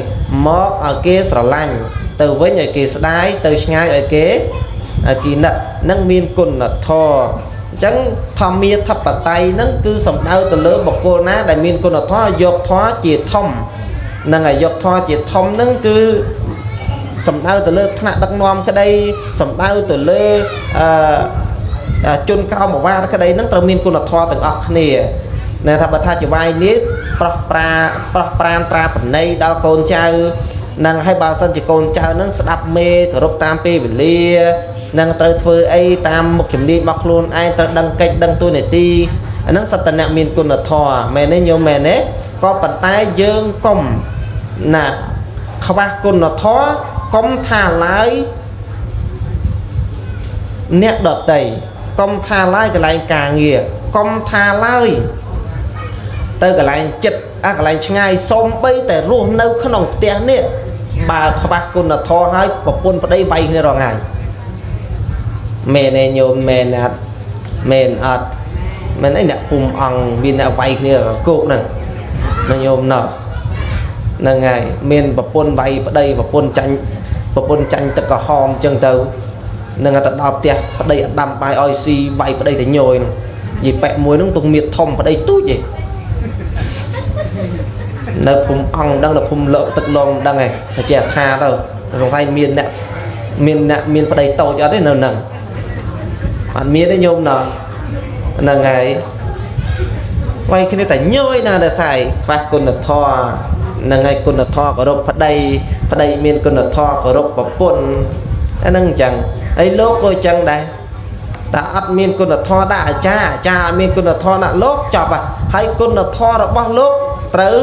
A: មកឲ្យគេស្រឡាញ់ទៅវិញឲ្យគេស្ដាយទៅឆ្ងាយឲ្យគេឲ្យគេនឹកនឹងមានគុណធម៌ អញ្ចឹងធម្មាធិបតេយ្យហ្នឹងគឺសំដៅទៅលើបុគ្គលណា ដែលមានគុណធម៌យកធម៌ជាធំនឹងឲ្យយកធម៌ជាធំហ្នឹងគឺសំដៅទៅលើថ្នាក់ដឹកនាំក្តីសំដៅទៅលើអឺជនក្រមបាក្តីហ្នឹងត្រូវមានគុណធម៌ទាំងអស់គ្នាណែថាបើថាចវាយនេះប្រោះប្រាប្រោះប្រានត្រាបណីដល់កូនចៅនឹងឲ្យបើសិនជាកូនចៅនឹងស្ដាប់មេគោរពតាមពេលវេលា នឹងត្រូវធ្វើអីតាមមុខជំនាញរបស់ខ្លួនឯងត្រូវដឹងកិច្ចដឹងទួនាទីអានឹងសត្វតនៈមានគុណធម៌មែនទេញោមមែនទេក៏ប៉ុន្តែយើងកុំណាខ្វះគុណធម៌កុំថាឡើយអ្នកដតីកុំថាឡើយកន្លែងការងារកុំថាឡើយទៅកន្លែងចិត្តអាកន្លែងឆ្ងាយសុំបីតែរស់នៅក្នុងផ្ទះនេះបើខ្វះគុណធម៌ហើយប្រពន្ធប្តីវាយគ្នារងហើយ មែនទេញោមមែនអត់មែនអត់មែនអីអ្នកភូមិអង្គមានអ្នកវាយគ្នាគោកហ្នឹងណាញោមណោះហ្នឹងហើយមានប្រពន្ធវាយប្តីប្រពន្ធចាញ់ប្រពន្ធចាញ់ទឹកក្រហមអញ្ចឹងទៅនឹងទៅដល់ផ្ទះប្តីអត់ដាំបាយឲ្យស៊ីវាយប្តីទៅញយហ្នឹងនិយាយប៉ែមួយហ្នឹងទុកមៀតធំប្តីទូចឯងនៅភូមិអង្គដឹងនៅភូមិលើទឹកឡងដឹងឯងតែជាថាទៅសង្ស័យមានអ្នកមានអ្នកមានប្តីតូចអត់ទេនៅហ្នឹង អត់មានទេញោមណោះហ្នឹងហើយវាយគ្នាតែញយណាដល់ស្អីខ្វះគុណធម៌ហ្នឹងហើយគុណធម៌គោរពប្តីប្តីមានគុណធម៌គោរពប្រពន្ធអាហ្នឹងអញ្ចឹងហើយលោកក៏អញ្ចឹងដែរតែអត់មានគុណធម៌ដាក់អាចារ្យអាចារ្យអត់មានគុណធម៌ដាក់លោកចប់ហើយគុណធម៌របស់លោក ត្រូវ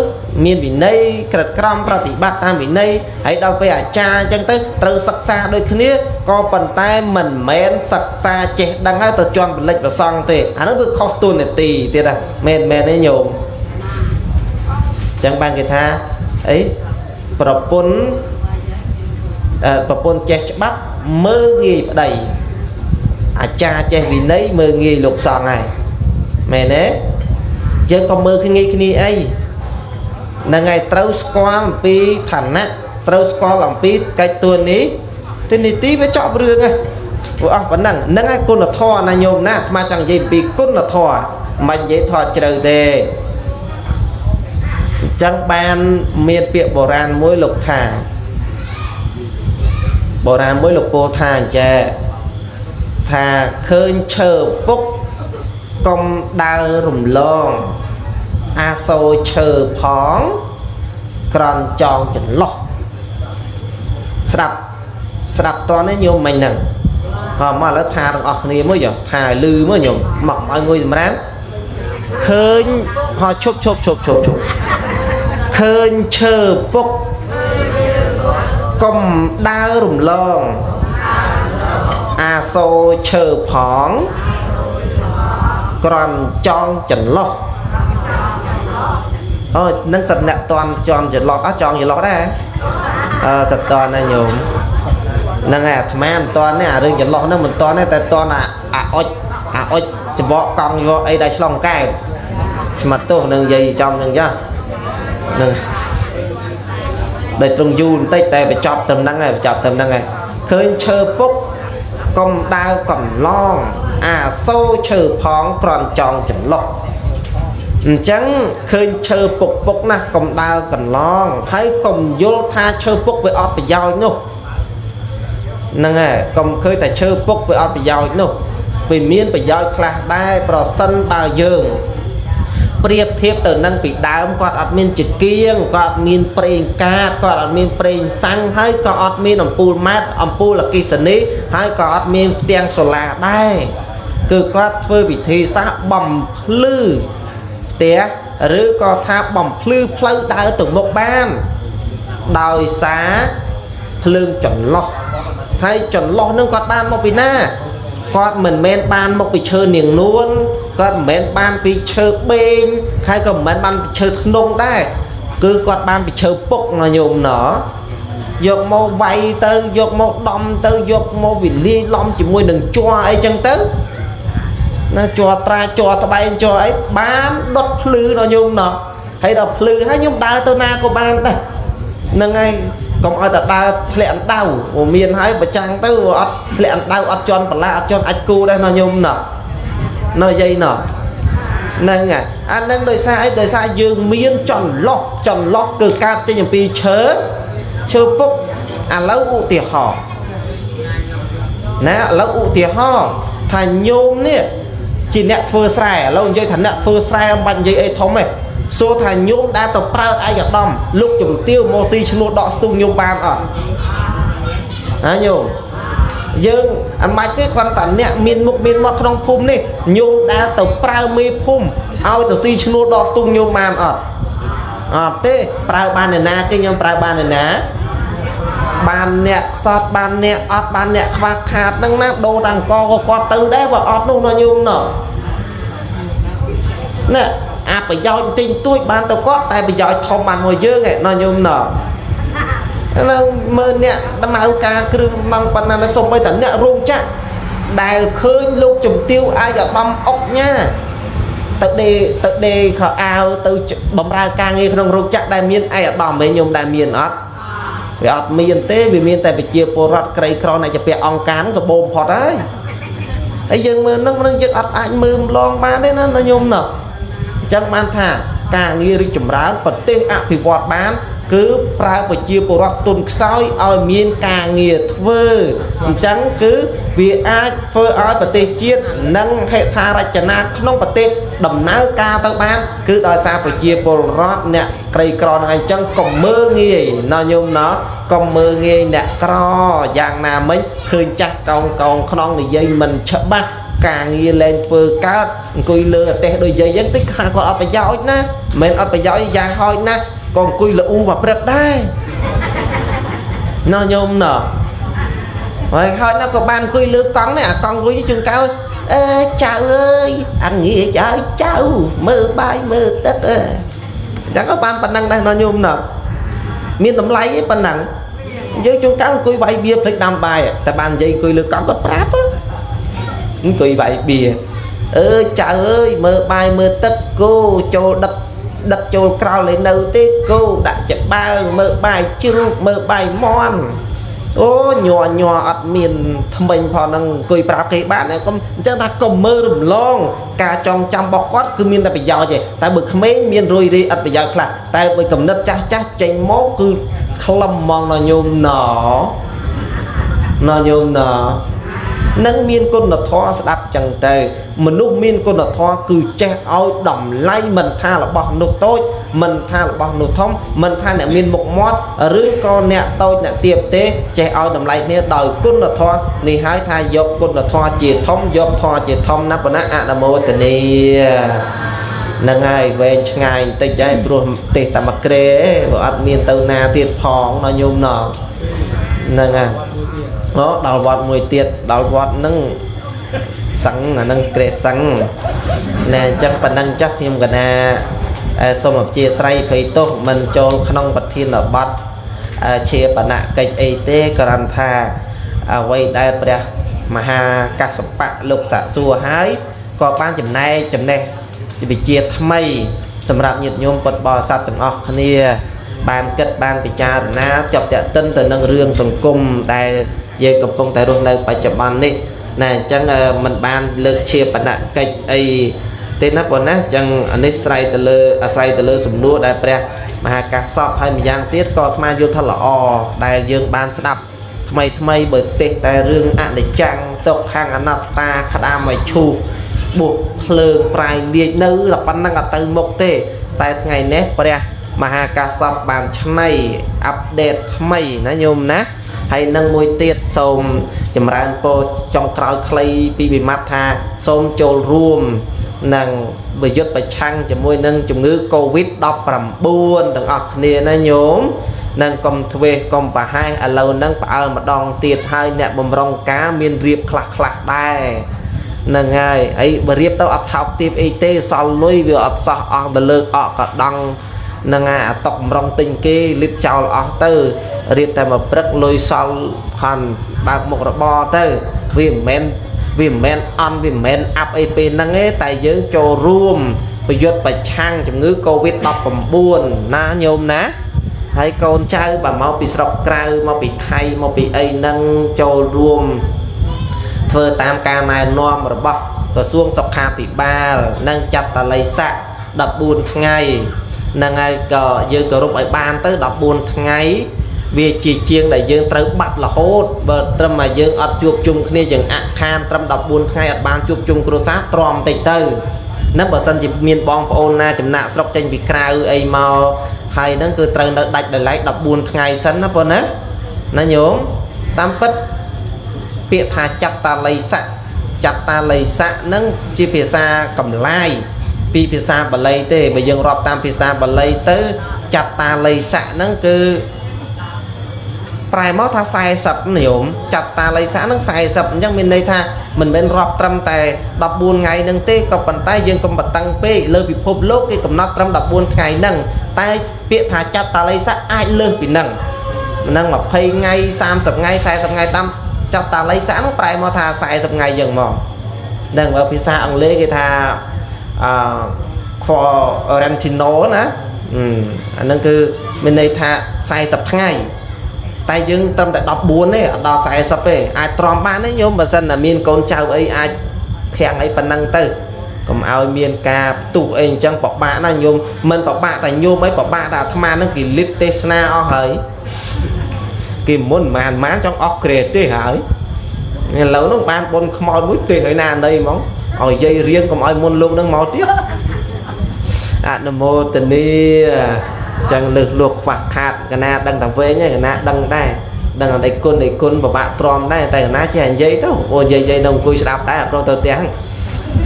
A: មានវិន័យក្រិតក្រមប្រតិបត្តិតាមវិន័យហើយដល់ពេលអាចារ្យអញ្ចឹងទៅត្រូវសិក្សាដូចគ្នាក៏ប៉ុន្តែមិនមែនសិក្សាចេះដឹងហើយទៅជន់បលិចប្រសង់ទេអានោះវាខុសទូនាទីទៀតហ่ะមែនមែនទេញោមអញ្ចឹងបានគេថាអីប្រពន្ធប្រពន្ធចេះច្បាប់មើលងាយប្តីអាចារ្យចេះវិន័យមើលងាយលោកសង្ឃហើយមែនទេយើងក៏មើលគ្នាគ្នាអី នឹងឯងត្រូវស្គាល់អំពីឋានៈត្រូវស្គាល់អំពីកិច្ចតួនេះទីនីតិវាចប់រឿងហ៎ព្រោះអស់ប៉ុណ្ណឹងហ្នឹងឯងគុណធម៌ណាញោមណាអាត្មាចង់និយាយពីគុណធម៌មិននិយាយថតជ្រៅទេអញ្ចឹងបានមានពាក្យបុរាណមួយលោកថាបុរាណមួយលោកពោលថាអញ្ចេះថាឃើញឈើពុកកុំដើររំលង អាសូរឈើផងក្រន់ចងចន្លោះស្ដាប់ស្ដាប់តនេះញោមមិញហ្នឹងហើយមកឥឡូវថាទាំងអស់គ្នាមួយចុះថាលឺមើលញោមមកឲ្យងុយសម្រាប់ឃើញហោឈប់ឈប់ឈប់ឈប់ឈប់ឃើញឈើពុកកុំដើររំលងអាសូរឈើផងក្រន់ចងចន្លោះ អូនឹងសិតអ្នកតន់ចន់ចន្លោះអស់ចង់ចន្លោះដែរអឺសិតតន់ណាញោមហ្នឹងហើយអាត្មាមិនតន់ទេអារឿងចន្លោះហ្នឹងមិនតន់ទេតែតន់អាអាអុចអាអុចច្បកកង់យកអីដែលឆ្លងកែបស្មាត់ទោសនឹងនិយាយចំនឹងចាស់ហ្នឹងដោយត្រង់យូរបន្តិចតែបញ្ចប់ត្រឹមហ្នឹងហើយបញ្ចប់ត្រឹមហ្នឹងហើយឃើញឈើពុកកុំដើរកន្លងអាសូរឈើផងក្រន់ចង់ចន្លោះ អញ្ចឹងឃើញឈើពុកពុកណាស់កុំដើរកន្លងហើយកុំយល់ថាឈើពុកវាអត់ប្រយោជន៍នោះហ្នឹងហើយកុំឃើញតែឈើពុកវាអត់ប្រយោជន៍នោះវាមានប្រយោជន៍ខ្លះដែរប្រសិនបើយើងប្រៀបធៀបទៅនឹងពីដើមគាត់អត់មានចកៀងគាត់អត់មានប្រេងកាតគាត់អត់មានប្រេងសាំងហើយក៏អត់មានអំពូលម៉ាត់អំពូលអគិសនីហើយក៏អត់មានផ្ទាំងសូឡាដែរគឺគាត់ធ្វើវិធីសាស្ត្របំភ្លឺ ផ្ទះឬក៏ថាបំភ្លឺផ្លូវដើរទៅមុខបាន ដោយសារភ្លើងចន្លោះហើយចន្លោះនឹងគាត់បានមកពីណាគាត់មិនមែនបានមកពីឈើនាងនួនគាត់មិនមែនបានពីឈើបេងហើយក៏មិនមែនបានពីឈើធ្នង់ដែរគឺគាត់បានពីឈើពុកណាញោមណោះយកមកវាយទៅយកមកដំទៅយកមកវិលាយឡំជាមួយនឹងជ័រអីចឹងទៅ ណាជ័រត្រាជ័រត្បែងជ័រអីបានដុតភ្លឺដល់ញោមណោះហើយដល់ភ្លឺហើយខ្ញុំដើរទៅណាក៏បានដែរហ្នឹងហើយកុំឲ្យតែដើរធ្លាក់អណ្ដៅមានហើយប្រចាំងទៅអត់ធ្លាក់អណ្ដៅអត់ជន់បន្លាអត់ជន់អាចគូដែរណាញោមណោះនៅយាយណោះហ្នឹងហើយអានឹងដោយសារអីដោយសារយើងមានចន្លោះចន្លោះគឺកើតចេញអំពីឈើឈើពុកឥឡូវឧទាហរណ៍ណាឥឡូវឧទាហរណ៍ថាញោមនេះ ជាអ្នកធ្វើស្រែឥឡូវនិយាយថាអ្នកធ្វើស្រែមិនបាច់និយាយអីធំទេសួរថាញោមដែលទៅប្រើឯកឧត្តមលោកជំទាវមកស៊ីឈ្នួលដកស្ទូងញោមបានអត់ណាញោមយើងអត់បាច់ទេគ្រាន់តែអ្នកមានមុខមានមាត់ក្នុងភូមិនេះញោមដែលទៅប្រើមេភូមិឲ្យទៅស៊ីឈ្នួលដកស្ទូងញោមបានអត់អត់ទេប្រើបានអ្នកណាគេខ្ញុំប្រើបានអ្នកណា បានអ្នកខ្សត់បានអ្នកអត់បានអ្នកខ្វះខាតហ្នឹងណាដូរតាំងកក៏គាត់ទៅដែរបើអត់នោះណាញោមណោះណែអាប្រយោជន៍ទិញទួចបានទៅគាត់តែប្រយោជន៍ធំបានមួយយើងឯណោះញោមណោះនៅមើលអ្នកដំណើរការគ្រឿងសំណង់ប៉ុណ្ណាសុំបីតាអ្នករោងចក្រដែលឃើញលោកជំទាវអាយឧត្តមអុកញ៉ាទៅដេទៅដេខោអាវទៅបំរើការងារក្នុងរោងចក្រដែលមានឯកឧត្តមវិញខ្ញុំដែលមានអត់ វាអត់មានទេវាមានតែប្រជាពលរដ្ឋក្រីក្រអ្នកជាពាក់អង្គការនឹងសបូមផុតហើយហើយយើងមើលនឹងនឹងយើងអត់អាចមើលម្លងបានទេណាញោមណោះអញ្ចឹងបានថាការងាររីកចម្រើនប្រទេសអភិវឌ្ឍបាន គឺប្រើប្រជាពលរដ្ឋទុនខ្សោយឲ្យមានការងារធ្វើអញ្ចឹងគឺវាអាចធ្វើឲ្យប្រទេសជាតិនិងហេដ្ឋារចនាក្នុងប្រទេសដំណើរការទៅបាន គឺដោយសារប្រជាពលរដ្ឋអ្នកក្រីក្រនឹងអញ្ចឹងកុំមើលងាយណោះញោមណោះកុំមើលងាយអ្នកក្រយ៉ាងណាមិញឃើញចាស់កោងកោងក្នុងនិយាយមិនច្បាស់ការងារលែងធ្វើកើតអង្គុយលើអទេសដូចយាយអញ្ចឹងតិចខាគាត់អត់ប្រយោជន៍ណាមិនអត់ប្រយោជន៍យ៉ាងហោចណា ក៏អង្គុយលូមកព្រឹកដែរណោះញោមណោះហើយហើយណាក៏បានអង្គុយលើកង់នេះអាកង់រួចជួនកាលអេចៅអើយអងាចឲ្យចៅមើលបាយមើលទឹកអឺអញ្ចឹងក៏បានប៉ុណ្ណឹងដែរណោះញោមណោះមានតម្លៃឯប៉ុណ្ណឹងយើងជួនកាលអង្គុយវាយបៀភ្លេចដាំបាយតែបាននិយាយអង្គុយលើកង់គាត់ប្រាប់អង្គុយវាយបៀអើចៅអើយមើលបាយមើលទឹកគោចូលដឹក ដឹកចូលក្រោលឯនៅទេគោដាក់ច្បើងមើលបាយជ្រូកមើលបាយមន់អូញ័រញ័រអត់មានថ្មិញផងហ្នឹងអង្គុយប្រាប់គេបានកុំអញ្ចឹងថាកុំមើលរំលង ការចងចាំរបស់គាត់គឺមានតែប្រយោជន៍ទេតែបើក្មេងមានរួយរីអត់ប្រយោជន៍ខ្លះតែបើកំណត់ចាស់ចាស់ចេញមកគឺខ្លឹមហ្មងណញោមណណញោមណ នឹងមានគុណធម៌ស្ដាប់ចឹងទៅ មនុស្សមានគុណធម៌គឺចេះឲ្យតម្លៃមិនថារបស់នោះតូចមិនថារបស់នោះធំមិនថាអ្នកមានមុខមាត់ឬក៏អ្នកតូចអ្នកទាបទេចេះឲ្យតម្លៃគ្នាដោយគុណធម៌នេះហើយថាយកគុណធម៌ជាធំយកធម៌ជាធំណាស់ប៉ុណ្ណាអនុមោទនីនឹងហើយវែងឆ្ងាយបន្តិចហើយព្រោះទេតែមកក្រេបើអត់មានទៅណាទៀតផងដល់ញោមណោះហ្នឹងហើយ អូដល់វត្តមួយទៀតដល់វត្តហ្នឹងសឹងអានឹងក្រេសឹងណែអញ្ចឹងប៉ុណ្ណឹងចាស់ខ្ញុំកណាសូមអព្យាស្រ័យភ័យទោសមិនចូលក្នុងប្រធានបទជាបណៈកិច្ចអីទេគ្រាន់ថាអ្វីដែលព្រះមហាកសបៈលោកសាក់សួរហើយក៏បានចំណែកចំណេះវិជាថ្មី សម្រាប់ញាតិញោមពុទ្ធបរិស័ទទាំងអស់គ្នា បានគិតបានពិចារណាចប់តតិនទៅនឹងរឿងសង្គមដែល យើងកំពុងតែរស់នៅបច្ចុប្បន្ននេះណាអញ្ចឹងมันបានលើកជាបណកិច្ចអីទេណាបងណាអញ្ចឹងអានេះស្រ័យទៅលើអាស្រ័យទៅលើសំណួរដែលព្រះមហាកាសពហើយម្យ៉ាងទៀតក៏អាត្មាយល់ថាល្អដែលយើងបានស្ដាប់ថ្មីថ្មីបើទេសតែរឿងអនិច្ចំទុក្ខអនត្តាក្តាមឲ្យឈូសបុកភ្លើងប្រាយលាជនៅតែប៉ុណ្្នឹងអត់ទៅមុខទេ តែថ្ងៃនេះព្រះមហាកាសពបានឆ្នៃអាប់ដេតថ្មីណាញោមណា ហើយនឹងមួយទៀតសូមចម្រើនពរចុងក្រោយខ្លីពីវិមត្តថាសូមចូលរួមនឹងប្រយុទ្ធប្រឆាំងជាមួយនឹងជំងឺ Covid-19 ទាំងអស់គ្នាណាញោមនឹងកុំធ្វេសកុំប្រហែសឥឡូវហ្នឹងផ្អើលម្ដងទៀតហើយអ្នកបំរុងការមានរៀបខ្លះខ្លះដែរហ្នឹងហើយអីបើរៀបទៅអត់ថោកទៀបអីទេសល់លុយវាអត់សោះអស់ទៅលើកអកកដង់ហ្នឹងហើយអាតុកម្រងទិញគេលិតចោលអស់ទៅរៀបតែមួយព្រឹកលុយសល់ខន់បើកមុខរបរទៅវាមិនមែនវាមិនមែនអន់វាមិនមែនអាប់អីពេលហ្នឹងទេតែយើងចូលរួមប្រយុទ្ធប្រឆាំងជំងឺ Covid-19 ណាញោមណាហើយកូនចៅបើមកពីស្រុកក្រៅមកពីថៃមកពីអីហ្នឹងចូលរួមធ្វើតាមការណែនាំរបស់ក្រសួងសុខាភិបាល និងចាត់តល័យស័ក14ថ្ងៃ ហ្នឹងហើយក៏យើងគោរពឲ្យបានទៅ14ថ្ងៃវាជាជាងដែលយើងត្រូវបាត់រហូតបើត្រឹមតែយើងអត់ជួបជុំគ្នាយើងអខានត្រឹម14ថ្ងៃអត់បានជួបជុំគ្រួសារទ្រាំតិចទៅនឹងបើសិនជាមានបងប្អូនណាចំណាក់ស្រុកចេញពីក្រៅអីមកហើយហ្នឹងគឺត្រូវនៅដាច់ដោយឡែក14ថ្ងៃសិនណាបងណាណាញោមតាមពិតពាក្យថាចត្តាល័យស័កចត្តាល័យស័កហ្នឹងជាភាសាកម្លាយ ពីភាសាបាលីទេបើយើងរាប់តាមភាសាបាលីទៅចត្តាល័យស័កហ្នឹងគឺប្រែមកថា40និយមចាត់តាល័យសាហ្នឹង40អញ្ចឹងមានន័យថាមិនមែនរាប់ត្រឹមតែ14ថ្ងៃហ្នឹងទេក៏ប៉ុន្តែយើងកុំបតឹងពេកលើពិភពលោកគេកំណត់ត្រឹម14ថ្ងៃហ្នឹងតែពាក្យថាចាត់តាល័យសាអាចលើសពីហ្នឹងហ្នឹង20ថ្ងៃ30ថ្ងៃ40ថ្ងៃតាមចាត់តាល័យសាហ្នឹងប្រែមកថា40ថ្ងៃយ៉ាងមកហ្នឹងបើភាសាអង់គ្លេសគេថា អឺ quarantino ណាអាហ្នឹងគឺមានន័យថា40ថ្ងៃតែយើងត្រឹមតែ14ទេអត់ដល់40ទេអាចទ្រាំបានទេញោមបើសិនតែមានកូនចៅអីអាចខាំងអីប៉ុណ្ណឹងទៅកុំឲ្យមានការផ្ទុះអីអញ្ចឹងពិបាកណាញោមមិនពិបាកតែញោមអីពិបាកតែអាត្មាហ្នឹងគេលិតទេសនាអស់ហើយគេមុនមិនបានបានចង់អស់ក្រេតទេហើយឥឡូវហ្នឹងបានបុនខ្មោចមួយទេហើយណាណីហ្មង ឲ្យយាយរៀងកុំឲ្យមុនលោកហ្នឹងមកទៀតអនុមោទនីចឹងលើសលោកខ្វះខាតកណាដឹងតែវែងឯកណាដឹងដែរដឹងតែគុណឯគុណពិបាកទ្រាំដែរតែកណាចេះនិយាយទៅអូនិយាយនិយាយនៅអង្គុយស្ដាប់ដែរអត់ប្រទៅផ្ទះ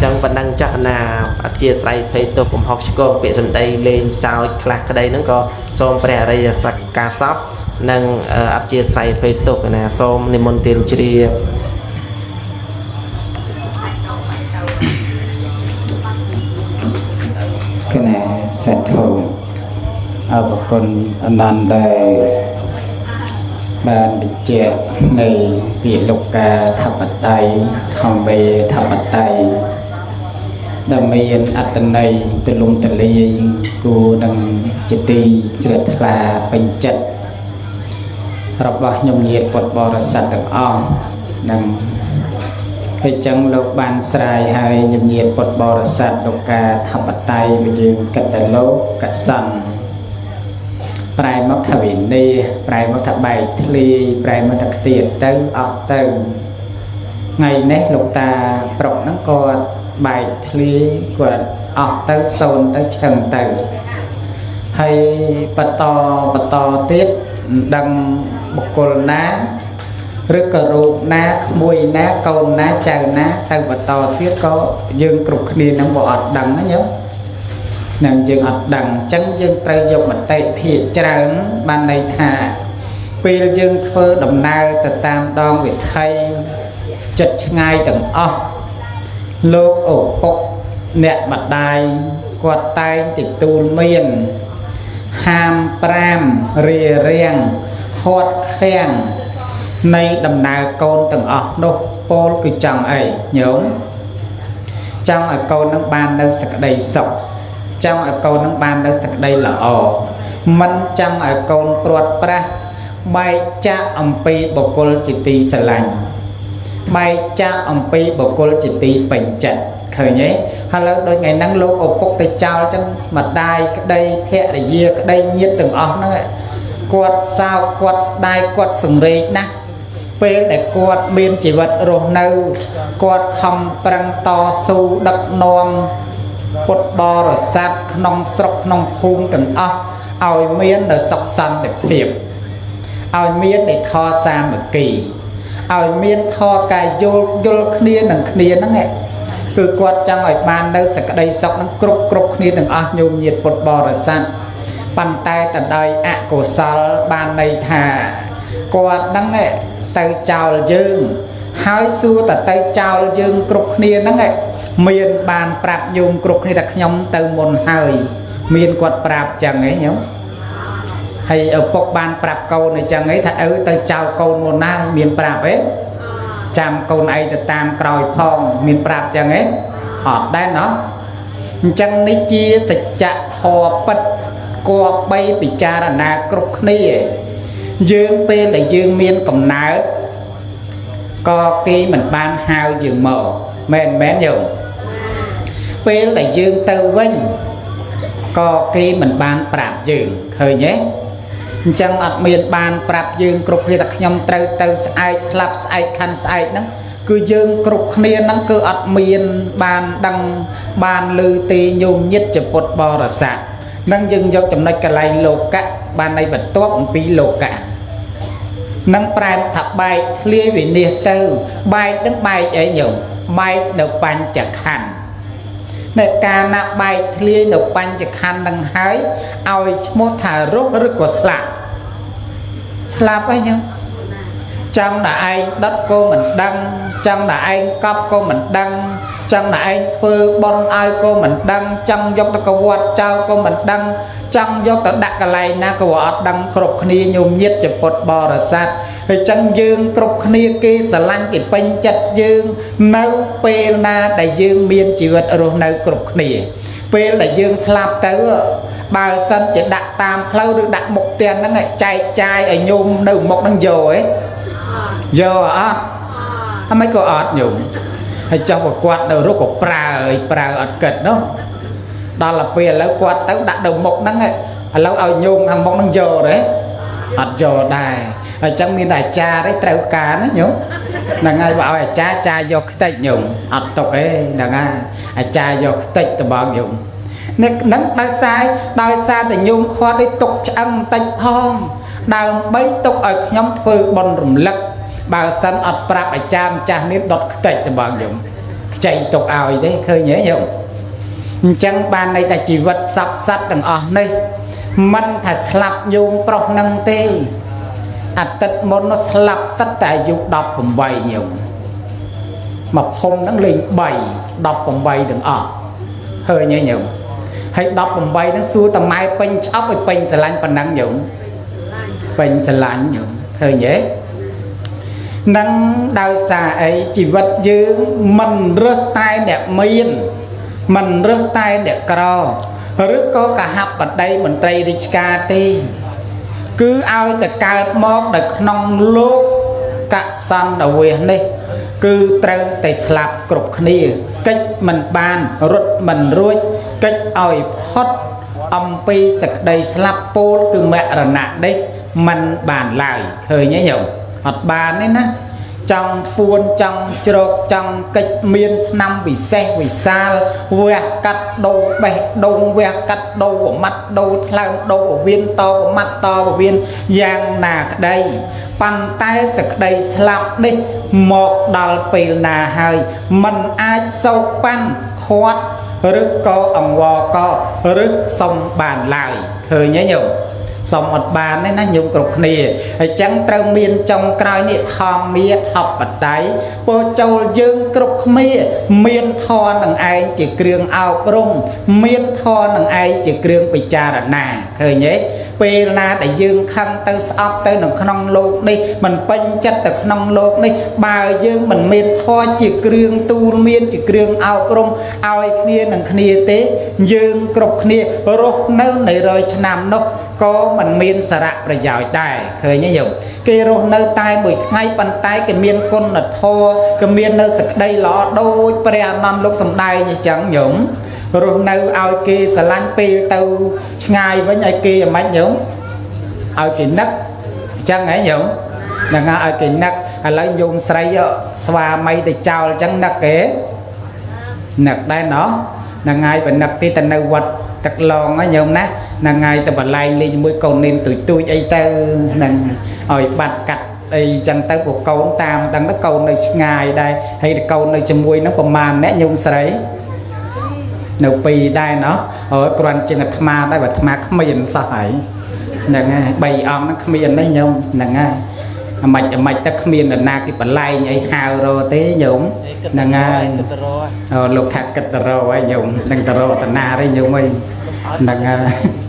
A: ចឹងប៉ុណ្ណឹងចាស់ណាអធិស្ស្រ័យភ័យទុកកំហុសឆ្គងពាក្យសម្ដីលេងសើចខ្លះក្តីហ្នឹងក៏សូមព្រះអរិយសក្ការសពនិងអធិស្ស្រ័យភ័យទុកណាសូមនិមន្តទានជ្រាប
B: សេដ្ឋោអរគុណអនន្តដែលបានបញ្ជាក់នៃពាក្យលោកកាធបតៃធម្មវេធបតៃដែលមានអត្តន័យទលំទលាយគួរនឹងជាទីជ្រះថ្លាពេញចិត្តរបស់ខ្ញុំញាតិពុទ្ធបរិស័ទទាំងអស់និង ហើយចឹងលោកបានស្រាយហើយញញាតិពុទ្ធបរិស័ទលោកកាធបតៃវិយើងកិត្តលោកកសន្នប្រែមកថាវិន័យប្រែមកថាបែកធ្លាយប្រែមកថាខ្ទៀតទៅអត់ទៅថ្ងៃនេះលោកតាប្រុកហ្នឹងគាត់បែកធ្លាយគាត់អស់ទៅសូនទៅឆឹងទៅហើយបន្តបន្តទៀតមិនដឹងបុគ្គលណា ឬក៏រូបណាក្មួយណាកូនណាចៅណាទៅបន្តទៀតក៏យើងគ្រប់គ្នានឹងបើអត់ដឹងណាញោមនឹងយើងអត់ដឹងអញ្ចឹងយើងត្រូវយកមតិភាកច្រើនបានន័យថាពេលយើងធ្វើដំណើរទៅតាមដងវិថីចិត្តឆ្ងាយទាំងអស់លោកឪពុកអ្នកម្ដាយគាត់តែងទទួលមានហាម5រារាំងខាត់ខាំង នៃដំណើរកូនទាំងអស់នោះពោលគឺចង់អីញោមចង់ឲ្យកូននឹងបាននៅសក្តីសុខចង់ឲ្យកូននឹងបាននៅសក្តីល្អមិនចង់ឲ្យកូនព្រាត់ប្រាសបែកចាក់អំពីបុគ្គលជាទីស្រឡាញ់បែកចាក់អំពីបុគ្គលជាទីពេញចិត្តឃើញទេហើយលើដូចថ្ងៃហ្នឹងលោកឪពុកទៅចោលចឹងម្ដាយក្តីភរិយាក្តីញាតិទាំងអស់ហ្នឹងគាត់សោកគាត់ស្ដាយគាត់សង្រេងណាស់ ពេលដែលគាត់មានជីវិតរស់នៅគាត់ខំប្រឹងតស៊ូដឹកនាំពុទ្ធបរិស័ទក្នុងស្រុកក្នុងភូមិទាំងអស់ឲ្យមាននៅសុខសន្តិភាពឲ្យមាននៃធម៌សាមគ្គីឲ្យមានធម៌កាយយល់យល់គ្នានឹងគ្នាហ្នឹងឯងគឺគាត់ចង់ឲ្យបាននៅសក្តីសុខនឹងគ្រប់គ្រប់គ្នាទាំងអស់ញោមញាតពុទ្ធបរិស័ទប៉ុន្តែតដោយអកុសលបានន័យថាគាត់ហ្នឹង ទៅចោលយើងហើយសួរតទៅចោលយើងគ្រប់គ្នាហ្នឹងមានបានប្រាប់ញោមគ្រប់គ្នាថាខ្ញុំទៅមុនហើយមានគាត់ប្រាប់ចឹងឯងញោមហើយឪពុកបានប្រាប់កូនអញ្ចឹងឯងថាឪទៅចោលកូនមុនណាមានប្រាប់ឯងចាំកូនឯងទៅតាមក្រោយផងមានប្រាប់ចឹងឯងអត់ដែរណោះអញ្ចឹងនេះជាសច្ចធម៌ពិតគួរបីពិចារណាគ្រប់គ្នា យើងពេលដែលយើងមានកំណើតក៏គេមិនបានហៅយើងមកមែនមែនយោពេលដែលយើងទៅវិញក៏គេមិនបានប្រាប់យើងឃើញទេអញ្ចឹងអត់មានបានប្រាប់យើងគ្រប់គ្នាថាខ្ញុំត្រូវទៅស្អែកស្លាប់ស្អែកខាន់ស្អែកហ្នឹងគឺយើងគ្រប់គ្នាហ្នឹងគឺអត់មានបានដឹងបានឮទេញោមញាតចពុតបរិស័ទ នឹងយើងយកចំណុចកលែងលោកៈបាននៃបន្ទាប់អំពីលោកៈនឹងប្រែថាបែកធ្លាយវិនិច្ឆ័យទៅបែកនឹងបែកអីញោមបែកនៅបញ្ចខណ្ឌនៅកាលណាបែកធ្លាយនៅបញ្ចខណ្ឌនឹងហើយឲ្យឈ្មោះថារស់ឬក៏ស្លាប់ស្លាប់អីញោមចង់តែឯងដុតក៏មិនដឹងចង់តែឯងកប់ក៏មិនដឹង ចង់តែឯងធ្វើបន់ឲ្យក៏មិនដឹងចង់យកទៅកវត្តចោលក៏មិនដឹងចង់យកទៅដាក់កន្លែងណាក៏អត់ដឹងគ្រប់គ្នាញោមញាតចពុតបរិស័ទហើយចឹងយើងគ្រប់គ្នាគេស្រឡាញ់គេពេញចិត្តយើងនៅពេលណាដែលយើងមានជីវិតរស់នៅគ្រប់គ្នាពេលដែលយើងស្លាប់ទៅបើសិនជាដាក់តាមផ្លូវឬដាក់មុខផ្ទះហ្នឹងចែកចាយឲ្យញោមនៅមុខហ្នឹងយកឯងយកអត់អមិនក៏អត់ញោម ហើយចុះបើគាត់នៅរុកក៏ប្រើឲ្យប្រើអត់គិតនោះដល់ទៅពេលឥឡូវគាត់ទៅដាក់នៅមុខហ្នឹងឥឡូវឲ្យញោមខាងមុខហ្នឹងយកទេអត់យកដែរអញ្ចឹងមានតែអាចារ្យទេត្រូវការណាញោមហ្នឹងហើយបើឲ្យអាចារ្យអាចារ្យយកខ្ទេចញោមអត់ຕົកទេហ្នឹងហើយអាចារ្យយកខ្ទេចតបងញោមនេះនឹងដោយសារដោយសារតែញោមខាត់នេះទុកឆ្អឹងបន្តិចផងដើម្បីទុកឲ្យខ្ញុំធ្វើបន់រំលឹក បើសិនអត់ប្រាប់អាចារ្យម្ចាស់នេះដុតខ្ទេចតបងញោមខ្ចីទុកឲ្យទេឃើញទេញោមអញ្ចឹងបានន័យថាជីវិតសពសត្វទាំងអស់នេះមិនថាស្លាប់ញោមប្រុសនឹងទេអាទិត្យមុននោះស្លាប់ទឹកតែអាយុ18ញោមមកភុំហ្នឹងលេង3 18ទាំងអស់ឃើញទេញោមហើយ18ហ្នឹងសួរតម៉ែពេញឆ្អប់ឲ្យពេញស្រឡាញ់ប៉ុណ្ណឹងញោមពេញស្រឡាញ់ញោមឃើញទេ នឹងដោយសារអីជីវិតយើងមិនរើសតែអ្នកមានមិនរើសតែអ្នកក្រឬក៏កហបតីមន្ត្រីរាជការទេ គឺឲ្យតែកើតមកនៅក្នុងលោកកសន្តាវាសនេះ គឺត្រូវតែស្លាប់គ្រប់គ្នាកិច្ចមិនបានរត់មិនរួចកិច្ចឲ្យផុតអំពីសក្តីស្លាប់ពោលគឺមរណៈនេះมันបានឡើយឃើញទេញោម អត់បានទេណាចង់ពួនចង់ជ្រកចង់កិច្ចមានឆ្នាំពិសេសវិសាលវះកាត់ដោបេះដូងវះកាត់ដោប្រមាត់ដោថ្លើមដោពវៀនតប្រមាត់តពវៀនយ៉ាងណាក្តីប៉ុន្តែសក្តីស្លាប់នេះមកដល់ពេលណាហើយมันអាចសោកប៉ាន់ខាត់ឬក៏អង្វរក៏ឬសុំបានឡើយឃើញទេញោម សុំអត់បានទេណាញោមគ្រប់គ្នាហើយចឹងត្រូវមានចុងក្រោយនេះធម្មាធបតៃពោចូលយើងគ្រប់គ្នាមានធម៌នឹងឯងជាគ្រឿងអប់រំមានធម៌នឹងឯងជាគ្រឿងពិចារណាឃើញទេពេលណាដែលយើងខឹងទៅស្អប់ទៅនៅក្នុងលោកនេះមិនពេញចិត្តទៅក្នុងលោកនេះបើយើងមិនមានធម៌ជាគ្រឿងទូលមានជាគ្រឿងអប់រំឲ្យគ្នានឹងគ្នាទេ យើងគ្រប់គ្នារស់នៅនៃរយឆ្នាំនោះ ក៏មិនមានសារៈប្រយោជន៍ដែរឃើញទេញោមគេរស់នៅតែមួយថ្ងៃប៉ុន្តែគេមានគុណធម៌គេមាននៅសក្តីល្អដូចព្រះអនន្តលោកសំដែងអញ្ចឹងញោមរស់នៅឲ្យគេស្រឡាញ់ពេលទៅឆ្ងាយវិញឲ្យគេអាម៉េចញោមឲ្យគេនឹកអញ្ចឹងហ៎ញោមហ្នឹងហើយឲ្យគេនឹកឥឡូវញោមស្រីស្វាមីទៅចោលអញ្ចឹងនឹកគេនឹកដែរណោះហ្នឹងហើយបើនឹកទីទៅនៅវត្ត ទឹកឡងហ្នឹងញោមណាហ្នឹងហើយទៅបលែងលេងជាមួយកូននេនទួយទួយអីទៅហ្នឹងឲ្យបាត់កាត់អីចឹងទៅពួកកូនតាមទាំងទៅកូននៅឆ្ងាយដែរហើយកូននៅជាមួយនឹងប្រមាណអ្នកញោមស្រីនៅពីរដែរណោះអូគ្រាន់ជាងអាត្មាដែរបើអាត្មាគ្មានសោះហើយហ្នឹងហើយបីអង្គហ្នឹងគ្មានទេញោមហ្នឹងហើយ អាម៉េចអាម៉េចទៅគ្មាននរណាគេបលែងអីហៅរទេញោមហ្នឹងហើយអូលោកថាគិតតរហើយញោមនឹងតរតនាទេញោមអីហ្នឹងហើយ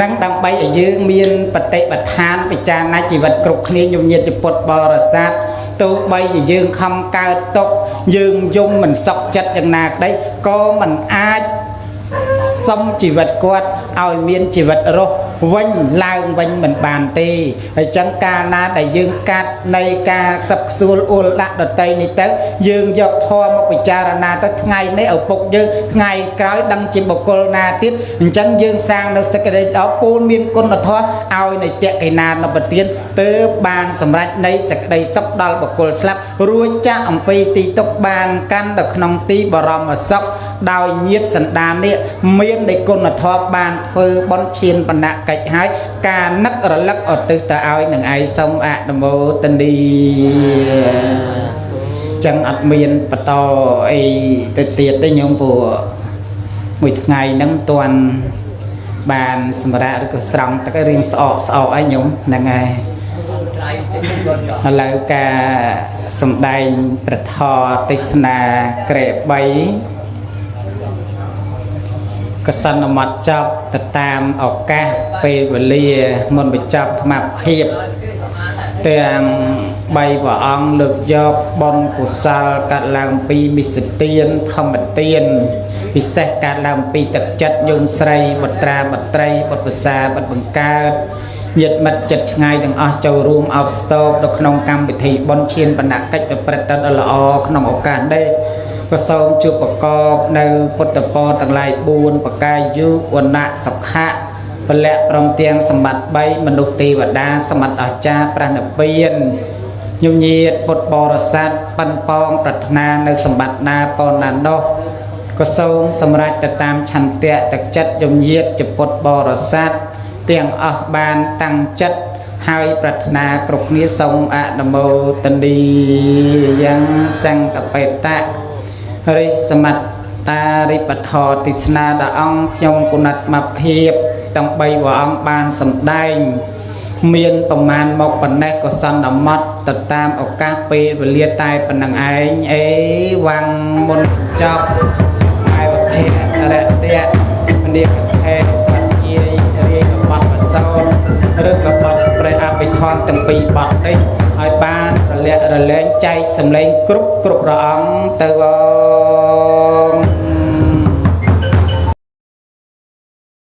B: នឹងដើម្បីឲ្យយើងមានបតិបដ្ឋានពិចារណាជីវិតគ្រប់គ្នាញោមញាតិពុទ្ធបរិស័ទទោះបីជាយើងខំកើតទុកយើងយំមិនសុខចិត្តយ៉ាងណាក្តីក៏មិនអាចសុំជីវិតគាត់ឲ្យមានជីវិតរស់ វិញឡើងវិញមិនបានទេហើយចឹងកាលណាដែលយើងកាត់នៃការសឹកខ្សួលអ៊ុលដាក់ដតីនេះទៅយើងយកធម៌មកពិចារណាទៅថ្ងៃនេះឪពុកយើងថ្ងៃក្រោយដឹងជាបុគ្គលណាទៀតអញ្ចឹងយើងសាងនៅសេចក្តីដល់ពូលមានគុណធម៌ឲ្យនៃតេកេណានប្រទានទើបបានសម្រេចនៃសេចក្តីសុខដល់បុគ្គលស្លាប់រួចចាក់អំពីទីទុកបានកាន់ទៅក្នុងទីបរមសុខ ដោយញាតសន្តាននេះមាននៃគុណធម៌បានធ្វើបន់ឈានបណ្ណៈកិច្ចហើយការនឹករលឹកឧទ្ទិសទៅឲ្យនឹងឯងសូមអនុមោទនីចឹងអត់មានបន្តអីទៅទៀតទេញោមព្រោះមួយថ្ងៃហ្នឹងមិនទាន់បានសម្រាប់ឬក៏ស្រង់ទឹករៀងស្អកស្អកអីញោមហ្នឹងហើយឥឡូវការសំដែងប្រធរទេសនាក្រែ3 កសិនមត់ចប់ទៅតាមឱកាសពេលវេលាមុនបញ្ចប់ធម្មភាពទាំង3ព្រះអង្គលើកយកបុណ្យកុសលកាត់ឡើងពីមិសទានធម្មទានពិសេសកាត់ឡើងពីទឹកចិត្តញោមស្រីបត្រាបត្រីបុត្រភាសាបុត្របង្កើតញាតិមិត្តចិត្តឆ្ងាយទាំងអស់ចូលរួមអោបស្ទោបនៅក្នុងកម្មវិធីបុណ្យឈានបណ្ណកិច្ចប្រព្រឹត្តទៅដ៏ល្អក្នុងឱកាសនេះ ក៏សូមជួបប្រកបនៅពុទ្ធពរទាំងឡាយ4ប្រកាយយុវណៈសុខៈពលៈព្រមទាំងសម្បត្តិ3មនុស្សទេវតាសម្បត្តិអស្ចារ្យប្រណិពានញញៀតពុទ្ធបរិស័ទប៉ិនប៉ងប្រាថ្នានៅសម្បត្តិណាប៉ុណ្ណានោះក៏សូមសម្រេចទៅតាមឆន្ទៈទឹកចិត្តញញៀតជាពុទ្ធបរិស័ទទាំងអស់បានតាំងចិត្តហើយប្រាថ្នាគ្រប់គ្នាសូមអនុមោទនីយ៉ាងសង្កបេតៈ រិសមត្តារិបធរទិស្នាដល់អង្គខ្ញុំគុណិតមកភាពទាំង3ព្រះអង្គបានសម្ដែង មានប្រមាណមកប៉ុណ្ណេះក៏សន្មត់ទៅតាមឱកាសពេលវេលាតែប៉ុណ្ណឹងឯងអេវ៉ាំងមុនចប់អាយភេរតៈមនីកភេស្វជារាយកបတ်បសោឬក៏បတ် ព្រះអភិធម្មទាំងពីរបတ်នេះឲ្យបានរលាក់រលែងចែកសម្លេងគ្រប់គ្រប់ព្រះអង្គទៅអង